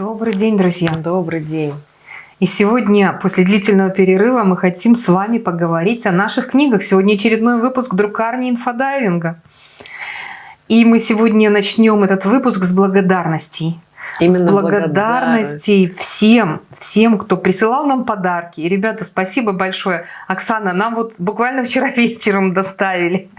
Добрый день, друзья. Добрый день. И сегодня, после длительного перерыва, мы хотим с вами поговорить о наших книгах. Сегодня очередной выпуск друкарни инфодайвинга. И мы сегодня начнем этот выпуск с благодарностей. Именно с благодарностей всем, всем, кто присылал нам подарки. И, ребята, спасибо большое. Оксана, нам вот буквально вчера вечером доставили.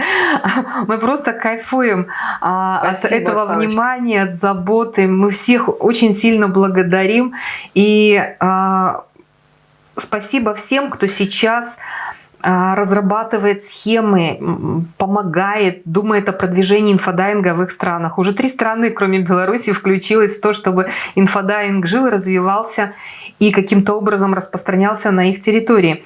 Мы просто кайфуем спасибо, от этого Оксаночка. внимания, от заботы. Мы всех очень сильно благодарим. И а, спасибо всем, кто сейчас а, разрабатывает схемы, помогает, думает о продвижении инфодайвинга в их странах. Уже три страны, кроме Беларуси, включилось в то, чтобы инфодайвинг жил, развивался и каким-то образом распространялся на их территории.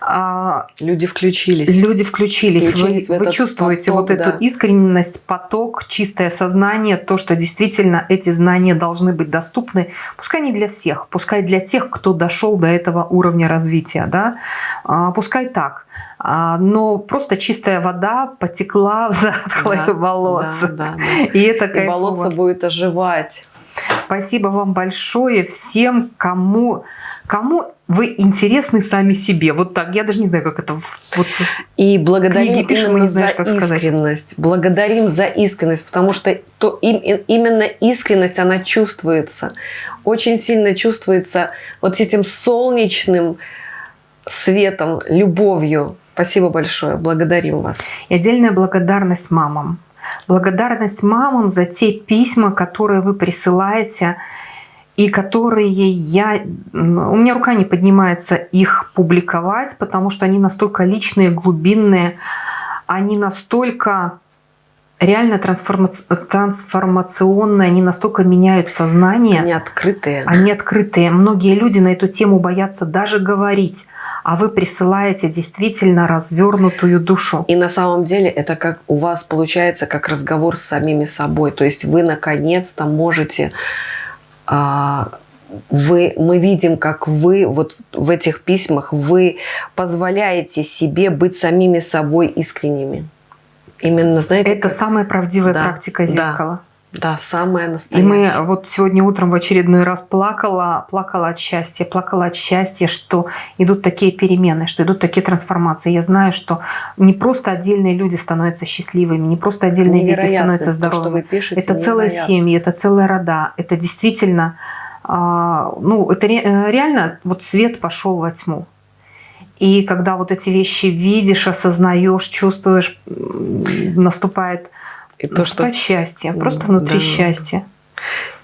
А, люди включились. Люди включились. включились вы, вы чувствуете поток, вот да. эту искренность, поток, чистое сознание, то, что действительно эти знания должны быть доступны, пускай не для всех, пускай для тех, кто дошел до этого уровня развития, да, а, пускай так. А, но просто чистая вода потекла в затхлые да, болотца. Да, да, да. И это И болотце будет оживать. Спасибо вам большое всем, кому, кому вы интересны сами себе. Вот так. Я даже не знаю, как это вот И благодарим книги пишем, мы не знаешь, как искренность. Сказать. Благодарим за искренность, потому что то, им, именно искренность, она чувствуется. Очень сильно чувствуется вот этим солнечным, светом, любовью. Спасибо большое, благодарим вас. И отдельная благодарность мамам. Благодарность мамам за те письма, которые вы присылаете, и которые я... У меня рука не поднимается их публиковать, потому что они настолько личные, глубинные, они настолько реально трансформа... трансформационные, они настолько меняют сознание. Они открытые. Они открытые. Многие люди на эту тему боятся даже говорить, а вы присылаете действительно развернутую душу. И на самом деле это как у вас получается как разговор с самими собой. То есть вы наконец-то можете... А, вы, мы видим, как вы вот в этих письмах, вы позволяете себе быть самими собой искренними. Именно, знаете... Это как... самая правдивая да, практика зеркала. Да, да, самая настоящая. И мы вот сегодня утром в очередной раз плакала, плакала от счастья, плакала от счастья, что идут такие перемены, что идут такие трансформации. Я знаю, что не просто отдельные люди становятся счастливыми, не просто отдельные дети становятся здоровыми. То, пишете, это целая семья, это целая рода, это действительно, а, ну, это э, реально вот свет пошел во тьму. И когда вот эти вещи видишь, осознаешь, чувствуешь, наступает, и то, наступает что... счастье, просто внутри да. счастье.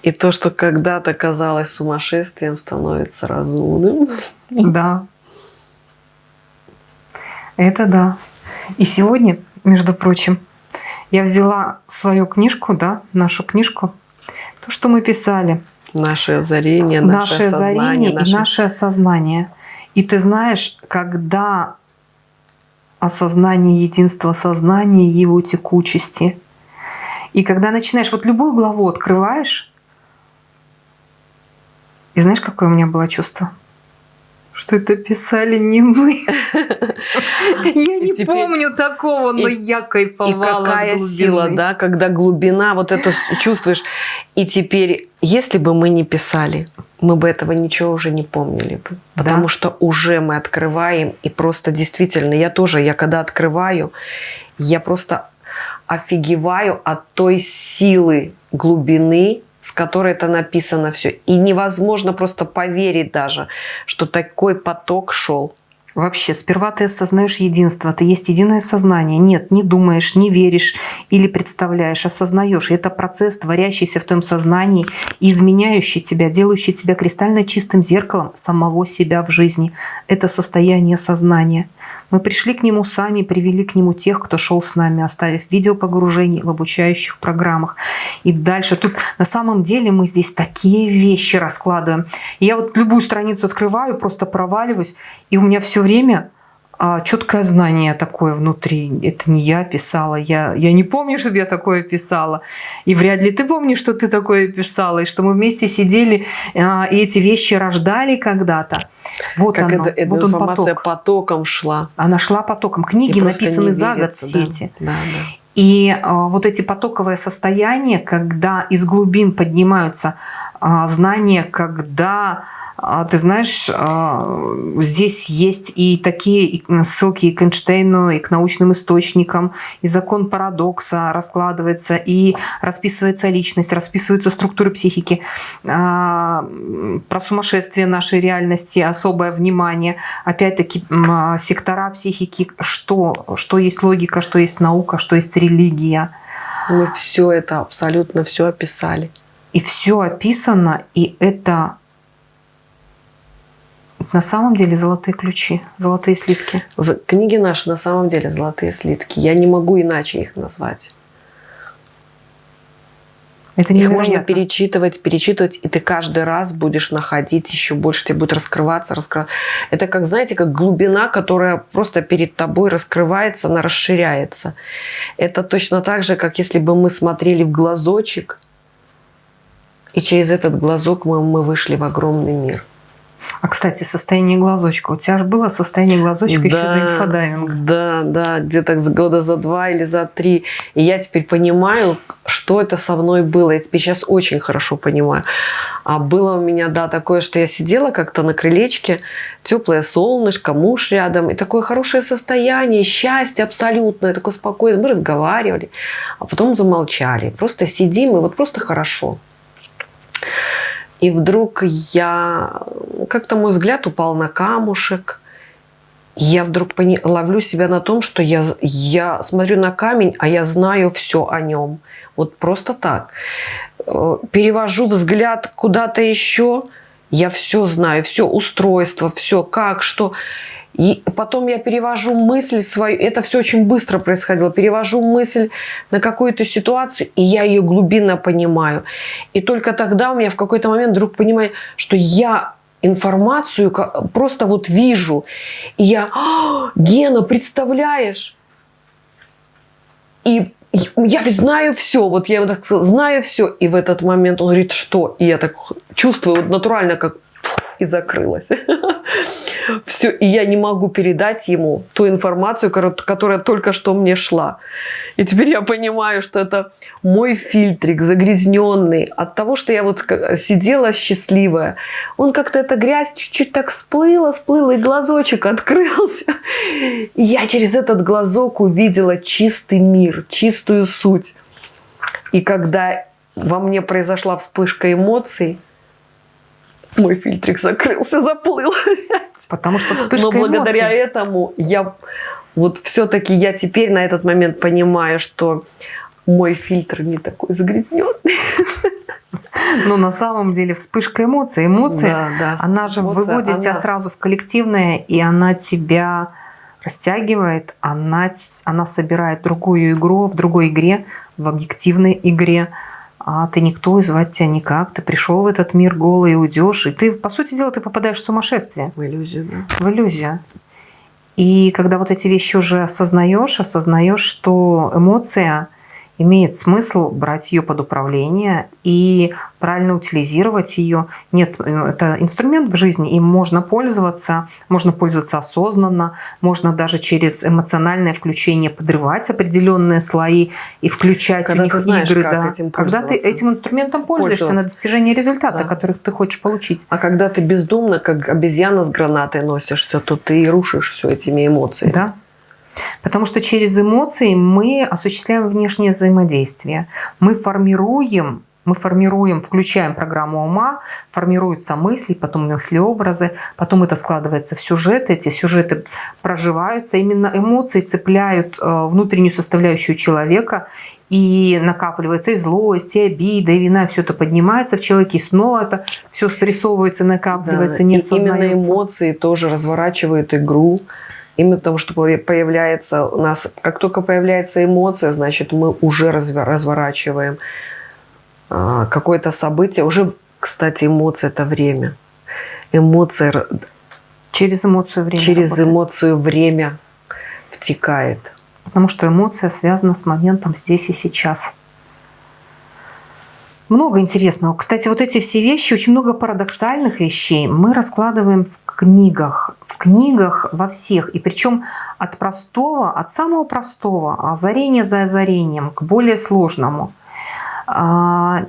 И то, что когда-то казалось сумасшествием, становится разумным. Да. Это да. И сегодня, между прочим, я взяла свою книжку, да, нашу книжку, то, что мы писали. Наше озарение, наше, наше озарение наше... и наше осознание. И ты знаешь, когда осознание единства сознания, его текучести, и когда начинаешь, вот любую главу открываешь, и знаешь, какое у меня было чувство? Что это писали не мы. Я не помню такого, но я кайфовала. И какая сила, да, когда глубина, вот это чувствуешь. И теперь, если бы мы не писали, мы бы этого ничего уже не помнили бы. Потому что уже мы открываем, и просто действительно, я тоже, я когда открываю, я просто офигеваю от той силы глубины, с которой это написано все. И невозможно просто поверить даже, что такой поток шел. Вообще, сперва ты осознаешь единство, ты есть единое сознание. Нет, не думаешь, не веришь или представляешь, осознаешь. Это процесс, творящийся в твоем сознании, изменяющий тебя, делающий тебя кристально чистым зеркалом самого себя в жизни. Это состояние сознания. Мы пришли к нему сами, привели к нему тех, кто шел с нами, оставив видео погружений в обучающих программах. И дальше тут на самом деле мы здесь такие вещи раскладываем. И я вот любую страницу открываю, просто проваливаюсь, и у меня все время а, четкое знание такое внутри. Это не я писала. Я, я не помню, чтобы я такое писала. И вряд ли ты помнишь, что ты такое писала. И что мы вместе сидели а, и эти вещи рождали когда-то. Вот как оно. Это, вот он поток. потоком шла. Она шла потоком. Книги написаны за год все да. эти. Да, да. И а, вот эти потоковые состояния, когда из глубин поднимаются знание, когда а, ты знаешь, а, здесь есть и такие ссылки и к Эйнштейну, и к научным источникам, и закон парадокса раскладывается, и расписывается личность, расписываются структуры психики, а, про сумасшествие нашей реальности, особое внимание. Опять-таки, сектора психики, что, что есть логика, что есть наука, что есть религия. Мы все это, абсолютно все описали. И все описано, и это на самом деле золотые ключи, золотые слитки. Книги наши на самом деле золотые слитки. Я не могу иначе их назвать. Это Их можно перечитывать, перечитывать, и ты каждый раз будешь находить еще больше, тебе будет раскрываться, раскрываться. Это как, знаете, как глубина, которая просто перед тобой раскрывается, она расширяется. Это точно так же, как если бы мы смотрели в глазочек, и через этот глазок мы, мы вышли в огромный мир. А, кстати, состояние глазочка. У тебя же было состояние глазочка да, еще до инфодайвинга. Да, да, где-то года за два или за три. И я теперь понимаю, что это со мной было. Я теперь сейчас очень хорошо понимаю. А было у меня, да, такое, что я сидела как-то на крылечке, теплое солнышко, муж рядом, и такое хорошее состояние, счастье абсолютное, такое спокойное. Мы разговаривали, а потом замолчали. Просто сидим, и вот просто хорошо. И вдруг я, как-то мой взгляд упал на камушек. Я вдруг пони, ловлю себя на том, что я, я смотрю на камень, а я знаю все о нем. Вот просто так. Э, перевожу взгляд куда-то еще, я все знаю, все устройство, все как, что. И потом я перевожу мысль свою, это все очень быстро происходило, перевожу мысль на какую-то ситуацию, и я ее глубинно понимаю. И только тогда у меня в какой-то момент вдруг понимаю, что я информацию просто вот вижу. И я, «А, Гена, представляешь? И я знаю все, вот я так знаю все. И в этот момент он говорит, что? И я так чувствую вот натурально, как и закрылась. Все, и я не могу передать ему ту информацию, которая только что мне шла. И теперь я понимаю, что это мой фильтрик загрязненный от того, что я вот сидела счастливая. Он как-то эта грязь чуть-чуть так всплыла, всплыла, и глазочек открылся. И я через этот глазок увидела чистый мир, чистую суть. И когда во мне произошла вспышка эмоций, мой фильтрик закрылся, заплыл. Потому что вспышка Но благодаря эмоций. этому я вот все-таки я теперь на этот момент понимаю, что мой фильтр не такой загрязненный. Но на самом деле вспышка эмоций, эмоции, да, да. она же Эмоция, выводит она... тебя сразу в коллективное, и она тебя растягивает, она, она собирает другую игру в другой игре, в объективной игре а ты никто, и звать тебя никак, ты пришел в этот мир голый и уйдешь, и ты, по сути дела, ты попадаешь в сумасшествие. В иллюзию, да. В иллюзию. И когда вот эти вещи уже осознаешь, осознаешь, что эмоция имеет смысл брать ее под управление и правильно утилизировать ее. Нет, это инструмент в жизни, им можно пользоваться, можно пользоваться осознанно, можно даже через эмоциональное включение подрывать определенные слои и включать когда у них знаешь, игры. да. Этим когда ты этим инструментом пользуешься на достижение результата, да. который ты хочешь получить. А когда ты бездумно, как обезьяна с гранатой носишься, то ты и рушишь все этими эмоциями. Да. Потому что через эмоции мы осуществляем внешнее взаимодействие. Мы формируем мы формируем, включаем программу ума, формируются мысли, потом мысли-образы, потом это складывается в сюжеты, эти сюжеты проживаются. Именно эмоции цепляют э, внутреннюю составляющую человека, и накапливается и злость, и обида, и вина, все это поднимается в человеке, и снова это все спрессовывается, накапливается, да, не и именно эмоции тоже разворачивают игру, Именно потому, что появляется у нас, как только появляется эмоция, значит, мы уже разворачиваем а, какое-то событие. Уже, кстати, эмоция – это время. Эмоция… Через эмоцию время Через работает. эмоцию время втекает. Потому что эмоция связана с моментом здесь и сейчас. Много интересного. Кстати, вот эти все вещи, очень много парадоксальных вещей мы раскладываем в книгах. В книгах во всех. И причем от простого, от самого простого, озарения за озарением, к более сложному. А,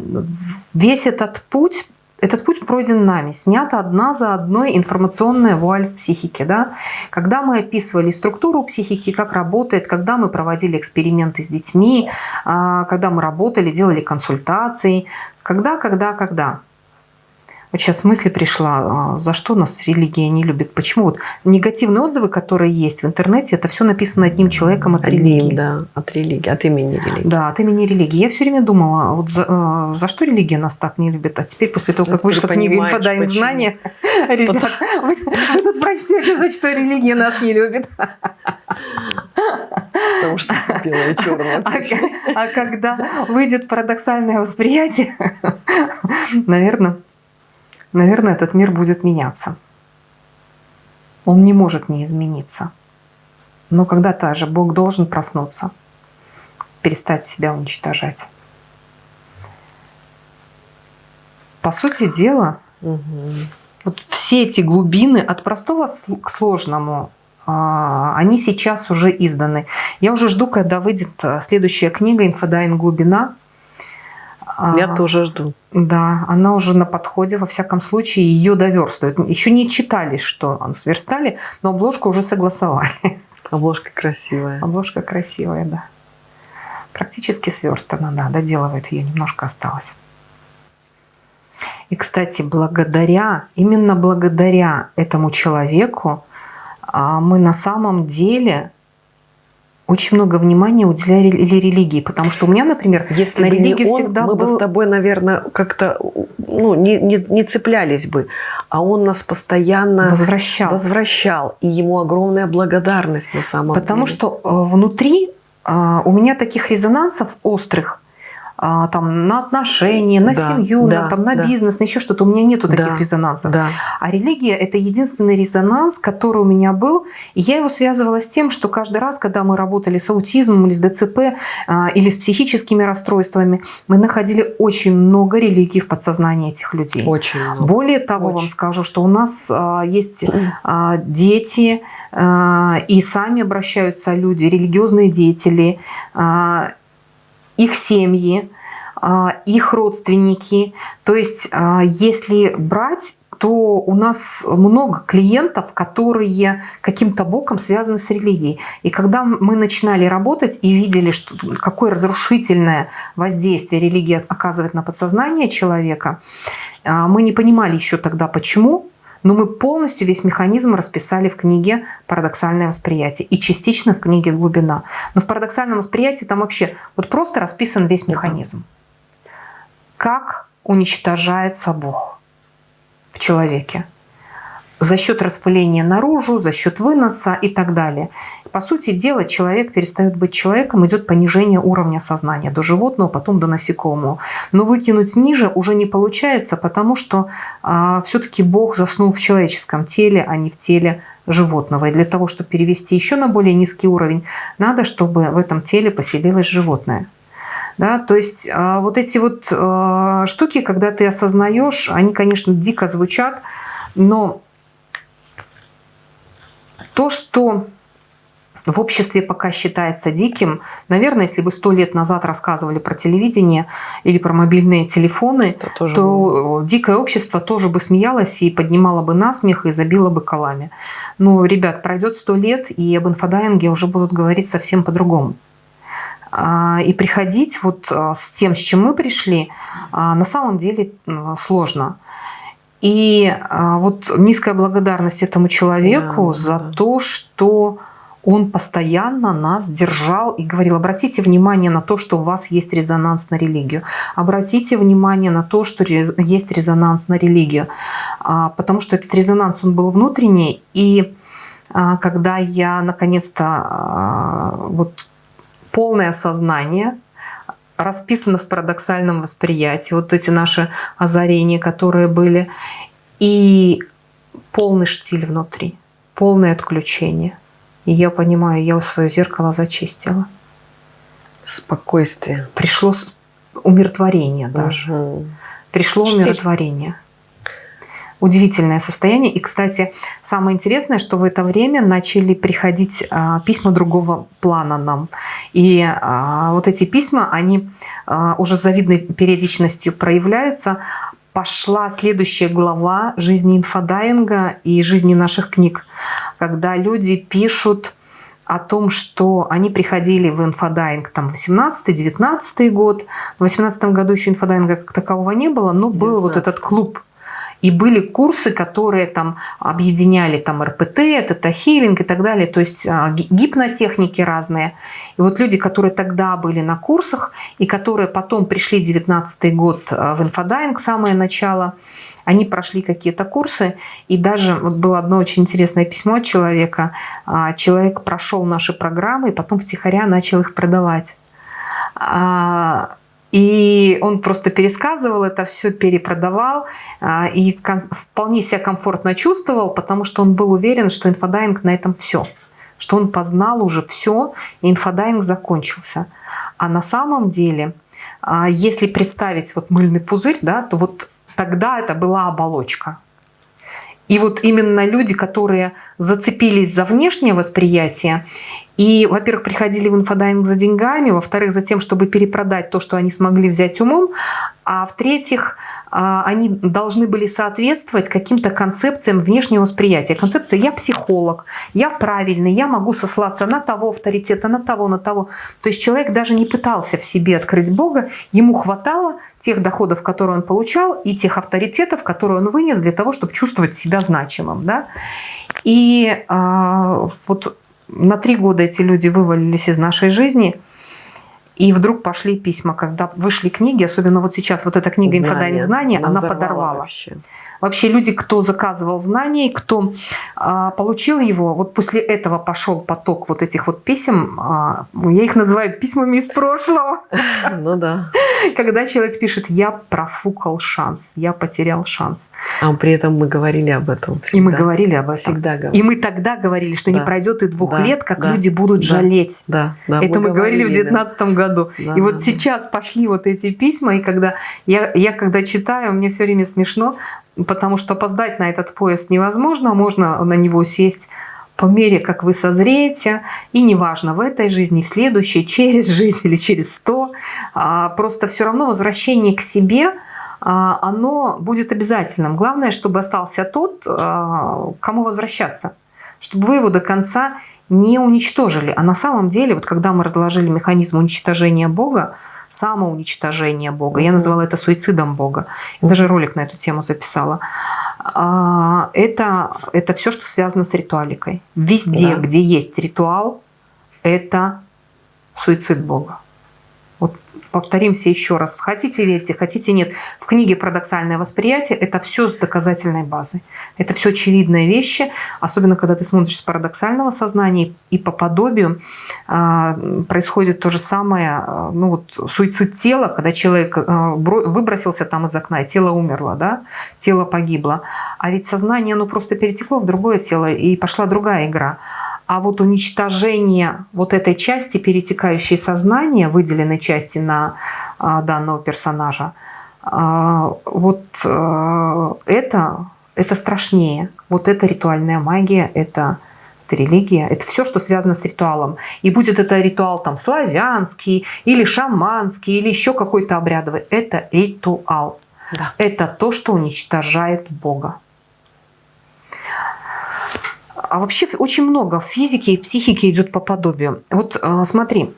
весь этот путь этот путь пройден нами, снята одна за одной информационная вуаль в психике. Да? Когда мы описывали структуру психики, как работает, когда мы проводили эксперименты с детьми, а, когда мы работали, делали консультации, когда, когда, когда. Вот сейчас мысль пришла, а, за что нас религия не любит, почему вот негативные отзывы, которые есть в интернете, это все написано одним человеком от Одним, религии. Да, от религии, от имени религии. Да, от имени религии. Я все время думала, вот за, э, за что религия нас так не любит? А теперь после того, Ну, как вышла книга понимаешь, «Инфодайм почему. знания», ребят, вы, вы тут прочтете, за что религия нас не любит. Потому что белое и черное. А, а когда выйдет парадоксальное восприятие, наверное, наверное, этот мир будет меняться. Он не может не измениться. Но когда-то же Бог должен проснуться, перестать себя уничтожать. По сути дела, Мгм. вот все эти глубины от простого к сложному, а, они сейчас уже изданы. Я уже жду, когда выйдет а, следующая книга «Инфодайвинг. Глубина». Я А, тоже жду. Да, она уже на подходе, во всяком случае, ее доверстывают. Еще не читали, что сверстали, но обложку уже согласовали. Обложка красивая. Обложка красивая, да. Практически сверстана, да, доделывает ее, немножко осталось. И, кстати, благодаря, именно благодаря этому человеку а, мы на самом деле очень много внимания уделяли ре- религии, потому что у меня, например, Если на бы религию он, всегда мы бы был- с тобой, наверное, как-то ну, не, не, не цеплялись бы. А он нас постоянно возвращал. возвращал. И ему огромная благодарность на самом Потому деле. что э, внутри э, у меня таких резонансов острых а, там, на отношения, на Да, семью, да, на, там, на да. бизнес, на еще что-то. У меня нету таких Да, резонансов. Да. А религия – это единственный резонанс, который у меня был. И я его связывала с тем, что каждый раз, когда мы работали с аутизмом или с ДЦП, а, или с психическими расстройствами, мы находили очень много религий в подсознании этих людей. Очень много. Более того, вам Очень. скажу, что у нас а, есть а, дети, а, и сами обращаются люди, религиозные деятели, а, их семьи, а, их родственники. То есть, а, если брать то у нас много клиентов, которые каким-то боком связаны с религией. И когда мы начинали работать и видели, что, какое разрушительное воздействие религия оказывает на подсознание человека, а, мы не понимали еще тогда, почему, но мы полностью весь механизм расписали в книге «Парадоксальное восприятие» и частично в книге «Глубина». Но в «Парадоксальном восприятии» там вообще вот просто расписан весь механизм. Как уничтожается Бог в человеке за счет распыления наружу, за счет выноса и так далее. По сути дела, человек перестает быть человеком, идет понижение уровня сознания до животного, потом до насекомого. Но выкинуть ниже уже не получается, потому что а, все-таки Бог заснул в человеческом теле, а не в теле животного. И для того, чтобы перевести еще на более низкий уровень, надо, чтобы в этом теле поселилось животное. Да, то есть а, вот эти вот а, штуки, когда ты осознаешь, они, конечно, дико звучат, но то, что в обществе пока считается диким, наверное, если бы сто лет назад рассказывали про телевидение или про мобильные телефоны, Это тоже то дикое общество тоже бы смеялось и поднимало бы насмех и забило бы колами. Но, ребят, пройдет сто лет, и об инфодайинге уже будут говорить совсем по-другому. А, И приходить вот а, с тем, с чем мы пришли, а, на самом деле сложно. И вот низкая благодарность этому человеку Да, за да. то, что он постоянно нас держал и говорил, обратите внимание на то, что у вас есть резонанс на религию. Обратите внимание на то, что есть резонанс на религию. А, Потому что этот резонанс, он был внутренний. И а, когда я наконец-то а, вот полное осознание расписано в парадоксальном восприятии, вот эти наши озарения, которые были, и полный штиль внутри, полное отключение. И я понимаю, я свое зеркало зачистила. спокойствие. Пришло умиротворение даже. Мгм. Пришло Штиль. умиротворение. Удивительное состояние. И, кстати, самое интересное, что в это время начали приходить а, письма другого плана нам. И а, вот эти письма, они а, уже с завидной периодичностью проявляются. Пошла следующая глава жизни инфодайинга и жизни наших книг, когда люди пишут о том, что они приходили в инфодайинг там 18-19 год. В 18 году еще инфодайинга как такового не было, но был 19. вот этот клуб и были курсы, которые там объединяли там РПТ, тета-хилинг и так далее, то есть а, гипнотехники разные. И вот люди, которые тогда были на курсах и которые потом пришли 19 год а, в инфодайинг, самое начало, они прошли какие-то курсы, и даже вот было одно очень интересное письмо от человека. А, человек прошел наши программы и потом втихаря начал их продавать. И он просто пересказывал это все, перепродавал а, и вполне себя комфортно чувствовал, потому что он был уверен, что инфодайинг на этом все. Что он познал уже все, и инфодайинг закончился. А на самом деле, а, если представить вот мыльный пузырь, да, то вот тогда это была оболочка. И вот именно люди, которые зацепились за внешнее восприятие и, во-первых, приходили в инфодайинг за деньгами, во-вторых, за тем, чтобы перепродать то, что они смогли взять умом, а в-третьих, а, они должны были соответствовать каким-то концепциям внешнего восприятия. Концепция «я психолог», «я правильный», «я могу сослаться на того авторитета», на того, на того. То есть человек даже не пытался в себе открыть Бога, ему хватало тех доходов, которые он получал, и тех авторитетов, которые он вынес для того, чтобы чувствовать себя значимым. Да? И э, вот на три года эти люди вывалились из нашей жизни, и вдруг пошли письма, когда вышли книги, особенно вот сейчас вот эта книга «Инфодайинг знания», она подорвала. Вообще. Вообще люди, кто заказывал знания, кто а, получил его, вот после этого пошел поток вот этих вот писем, а, я их называю письмами из прошлого. Ну да. Когда человек пишет «я профукал шанс», «я потерял шанс». А при этом мы говорили об этом всегда. И мы говорили об этом. Всегда говорили. И мы тогда говорили, что да. не пройдет и двух да. лет, как да. люди будут да. жалеть. Да. Да. Это мы, мы говорили в 2019 да. году. Да. И вот сейчас пошли вот эти письма, и когда я, я когда читаю, мне все время смешно, потому что опоздать на этот поезд невозможно, можно на него сесть по мере, как вы созреете, и неважно, в этой жизни, в следующей, через жизнь или через сто, а, просто все равно возвращение к себе, а, оно будет обязательным. Главное, чтобы остался тот, а, кому возвращаться, чтобы вы его до конца не уничтожили. А на самом деле, вот когда мы разложили механизм уничтожения Бога, самоуничтожение Бога. Я называла это суицидом Бога. Я даже ролик на эту тему записала. А, это, это все, что связано с ритуаликой. Везде, да. где есть ритуал, это суицид Бога повторимся еще раз. Хотите верьте, хотите нет. В книге «Парадоксальное восприятие» это все с доказательной базой. Это все очевидные вещи, особенно когда ты смотришь с парадоксального сознания и по подобию э, происходит то же самое, э, ну вот суицид тела, когда человек э, выбросился там из окна, и тело умерло, да, тело погибло. А ведь сознание, оно просто перетекло в другое тело, и пошла другая игра. А вот уничтожение вот этой части, перетекающей сознания, выделенной части на а, данного персонажа, а, вот а, это, это страшнее. Вот это ритуальная магия, это, это религия, это все, что связано с ритуалом. И будет это ритуал там славянский, или шаманский, или еще какой-то обрядовый. Это ритуал. Да. Это то, что уничтожает Бога. А вообще очень много в физике и психике идет по подобию. Вот а, смотри,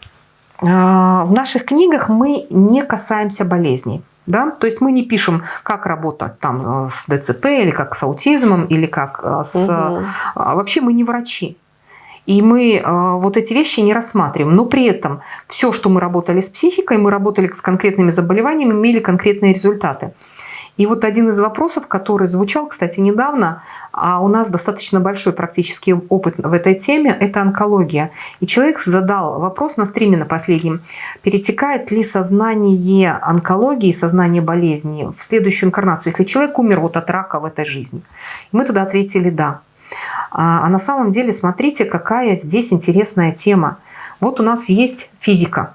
в наших книгах мы не касаемся болезней. Да? То есть мы не пишем, как работать там а, с ДЦП, или как с аутизмом, или как с... Угу. Вообще мы не врачи. И мы вот эти вещи не рассматриваем. Но при этом все, что мы работали с психикой, мы работали с конкретными заболеваниями, имели конкретные результаты. И вот один из вопросов, который звучал, кстати, недавно, а у нас достаточно большой практический опыт в этой теме, это онкология. И человек задал вопрос на стриме на последнем, перетекает ли сознание онкологии, сознание болезни в следующую инкарнацию, если человек умер вот от рака в этой жизни. И мы тогда ответили «да». А, а на самом деле смотрите, какая здесь интересная тема. Вот у нас есть физика,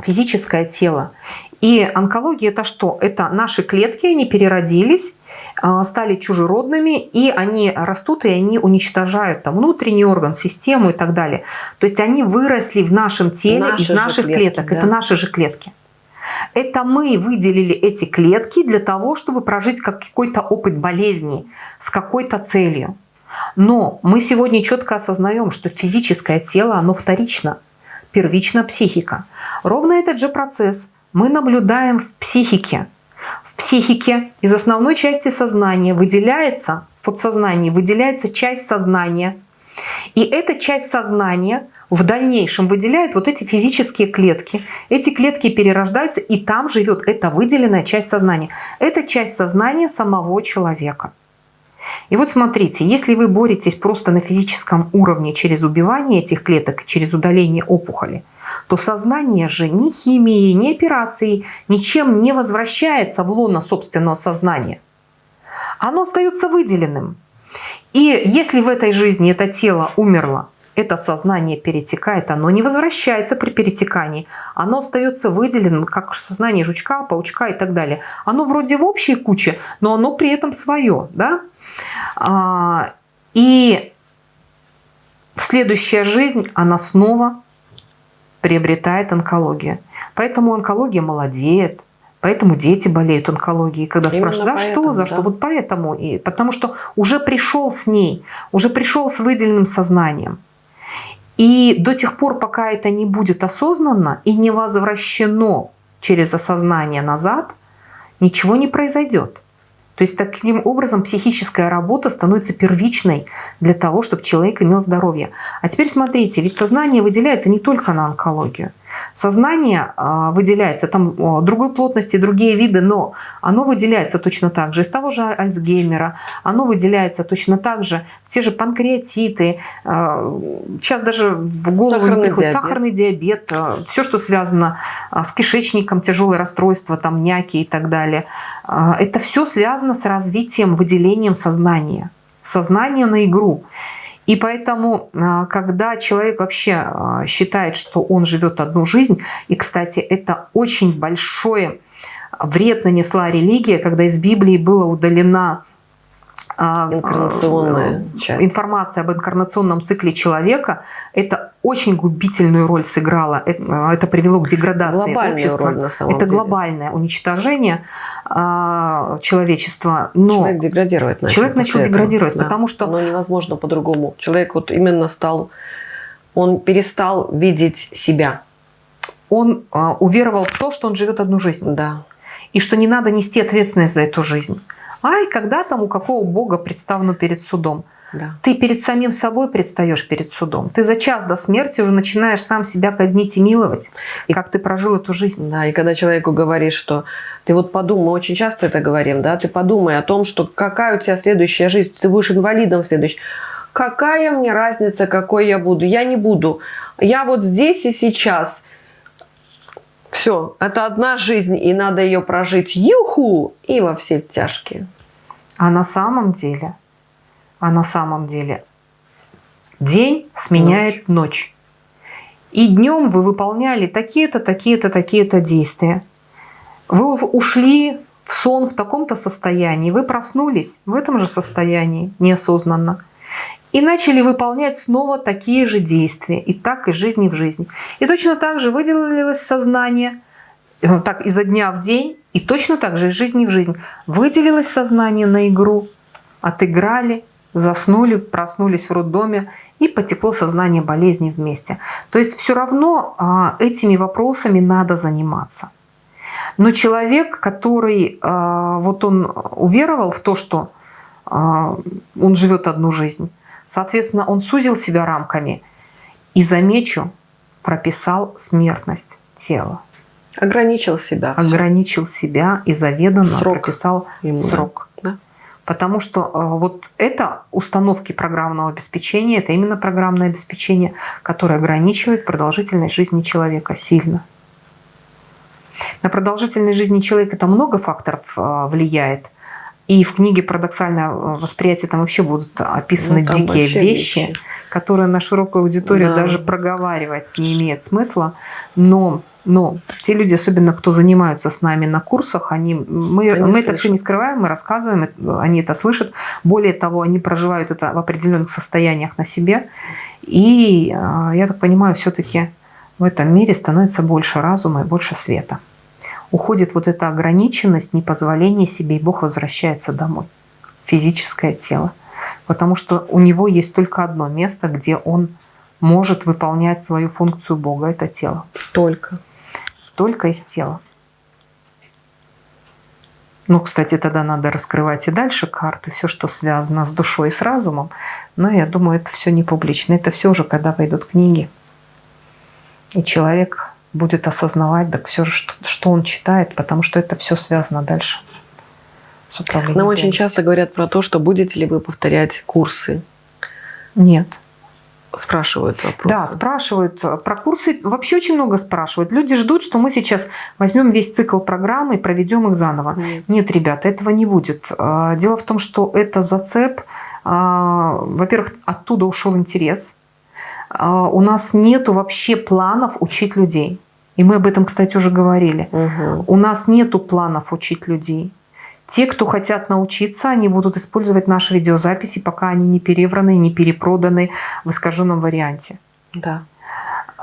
физическое тело. И онкология это что? Это наши клетки, они переродились, а, стали чужеродными, и они растут, и они уничтожают там, внутренний орган, систему и так далее. То есть они выросли в нашем теле наши из наших клетки, клеток. Да. Это наши же клетки. Это мы выделили эти клетки для того, чтобы прожить какой-то опыт болезни с какой-то целью. Но мы сегодня четко осознаем, что физическое тело, оно вторично, первично психика. Ровно этот же процесс мы наблюдаем в психике. В психике из основной части сознания выделяется, в подсознании выделяется часть сознания. И эта часть сознания в дальнейшем выделяет вот эти физические клетки. Эти клетки перерождаются, и там живет эта выделенная часть сознания. Это часть сознания самого человека. И вот смотрите, если вы боретесь просто на физическом уровне через убивание этих клеток, через удаление опухоли, то сознание же ни химией, ни операцией ничем не возвращается в лоно собственного сознания. Оно остается выделенным. И если в этой жизни это тело умерло, это сознание перетекает, оно не возвращается при перетекании, оно остается выделенным, как сознание жучка, паучка и так далее. Оно вроде в общей куче, но оно при этом свое. Да? А, и в следующая жизнь она снова приобретает онкологию. Поэтому онкология молодеет, Поэтому дети болеют онкологией. Когда Именно спрашивают, за поэтому, что, за да. что, вот поэтому. И потому что уже пришел с ней, уже пришел с выделенным сознанием. И до тех пор, пока это не будет осознанно и не возвращено через осознание назад, ничего не произойдет. То есть таким образом психическая работа становится первичной для того, чтобы человек имел здоровье. А теперь смотрите, ведь сознание выделяется не только на онкологию. Сознание а, выделяется, там другой плотности, другие виды, но оно выделяется точно так же из того же Альцгеймера, оно выделяется точно так же в те же панкреатиты, а, сейчас даже в голову сахарный не приходит диабет. сахарный диабет, а, все, что связано с кишечником, тяжелые расстройства, там няки и так далее. Это все связано с развитием, выделением сознания. Сознание на игру. И поэтому, а, когда человек вообще а, считает, что он живет одну жизнь, и, кстати, это очень большое вред нанесла религия, когда из Библии была удалена а, Инкарнационная э, часть. информация об инкарнационном цикле человека, это очень губительную роль сыграло. Это, это привело к деградации Глобальная общества. Роль, это деле. глобальное уничтожение э, человечества. Но человек деградировать начал. Человек начал деградировать, да. потому что... Но невозможно по-другому. Человек вот именно стал... Он перестал видеть себя. Он э, уверовал в то, что он живет одну жизнь. Да. И что не надо нести ответственность за эту жизнь. Ай, когда там у какого бога представлено перед судом? Да. Ты перед самим собой предстаешь перед судом. Ты за час до смерти уже начинаешь сам себя казнить и миловать, и как ты прожил эту жизнь. Да, и когда человеку говоришь, что ты вот подумай, мы очень часто это говорим, да, ты подумай о том, что какая у тебя следующая жизнь, ты будешь инвалидом в следующей. Какая мне разница, какой я буду? Я не буду. Я вот здесь и сейчас. Все, это одна жизнь, и надо ее прожить юху и во все тяжкие. А на самом деле, а на самом деле, день сменяет ночь. ночь. И днем вы выполняли такие-то, такие-то, такие-то действия. Вы ушли в сон в таком-то состоянии, вы проснулись в этом же состоянии неосознанно и начали выполнять снова такие же действия, и так из жизни в жизнь. И точно так же выделилось сознание, э, так изо дня в день, и точно так же из жизни в жизнь. Выделилось сознание на игру, отыграли, заснули, проснулись в роддоме, и потекло сознание болезни вместе. То есть все равно а, этими вопросами надо заниматься. Но человек, который а, вот он уверовал в то, что а, он живет одну жизнь, Соответственно, он сузил себя рамками и, замечу, прописал смертность тела. Ограничил себя. Ограничил себя и заведомо срок прописал ему, срок. Да? Потому что э, вот это установки программного обеспечения, это именно программное обеспечение, которое ограничивает продолжительность жизни человека сильно. На продолжительность жизни человека это много факторов э, влияет. И в книге «Парадоксальное восприятие» там вообще будут описаны ну, дикие вещи, вещи, которые на широкую аудиторию да. даже проговаривать не имеет смысла. Но, но те люди, особенно кто занимаются с нами на курсах, они, мы, они мы это все не скрываем, мы рассказываем, они это слышат. Более того, они проживают это в определенных состояниях на себе. И, а, я так понимаю, все-таки в этом мире становится больше разума и больше света. Уходит вот эта ограниченность, непозволение себе, и Бог возвращается домой. Физическое тело. Потому что у него есть только одно место, где он может выполнять свою функцию Бога, это тело. Только. Только из тела. Ну, кстати, тогда надо раскрывать и дальше карты, все, что связано с душой и с разумом. Но я думаю, это все не публично. Это все уже, когда пойдут книги. И человек будет осознавать, так все что, что он читает, потому что это все связано дальше с управлением. Нам очень часто говорят про то, что будете ли вы повторять курсы. Нет. Спрашивают вопрос. Да, спрашивают. Про курсы вообще очень много спрашивают. Люди ждут, что мы сейчас возьмем весь цикл программы и проведем их заново. Нет, Нет ребята, этого не будет. А, дело в том, что это зацеп. А, во-первых, оттуда ушел интерес. А, у нас нету вообще планов учить людей. И мы об этом, кстати, уже говорили. Угу. У нас нету планов учить людей. Те, кто хотят научиться, они будут использовать наши видеозаписи, пока они не перевраны, не перепроданы в искаженном варианте. Да.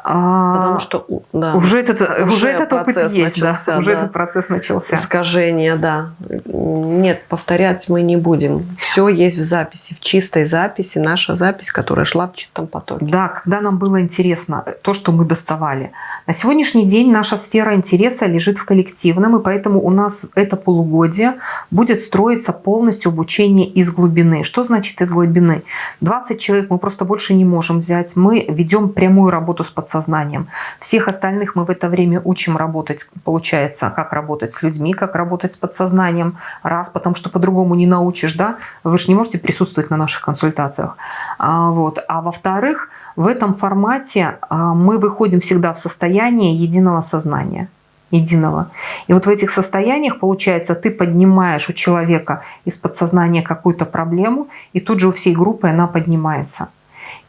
А, Потому что да, уже этот, уже, уже этот опыт есть, начался, да, уже да. этот процесс начался. Искажение, да. Нет, повторять мы не будем. Все есть в записи, в чистой записи, наша запись, которая шла в чистом потоке. Да, когда нам было интересно то, что мы доставали. На сегодняшний день наша сфера интереса лежит в коллективном, и поэтому у нас это полугодие будет строиться полностью обучение из глубины. Что значит из глубины? 20 человек мы просто больше не можем взять. Мы ведем прямую работу с подсознанием подсознанием. Всех остальных мы в это время учим работать, получается, как работать с людьми, как работать с подсознанием. Раз, потому что по-другому не научишь, да, вы же не можете присутствовать на наших консультациях. А, вот. а во-вторых, в этом формате а, мы выходим всегда в состояние единого сознания единого. И вот в этих состояниях, получается, ты поднимаешь у человека из подсознания какую-то проблему, и тут же у всей группы она поднимается.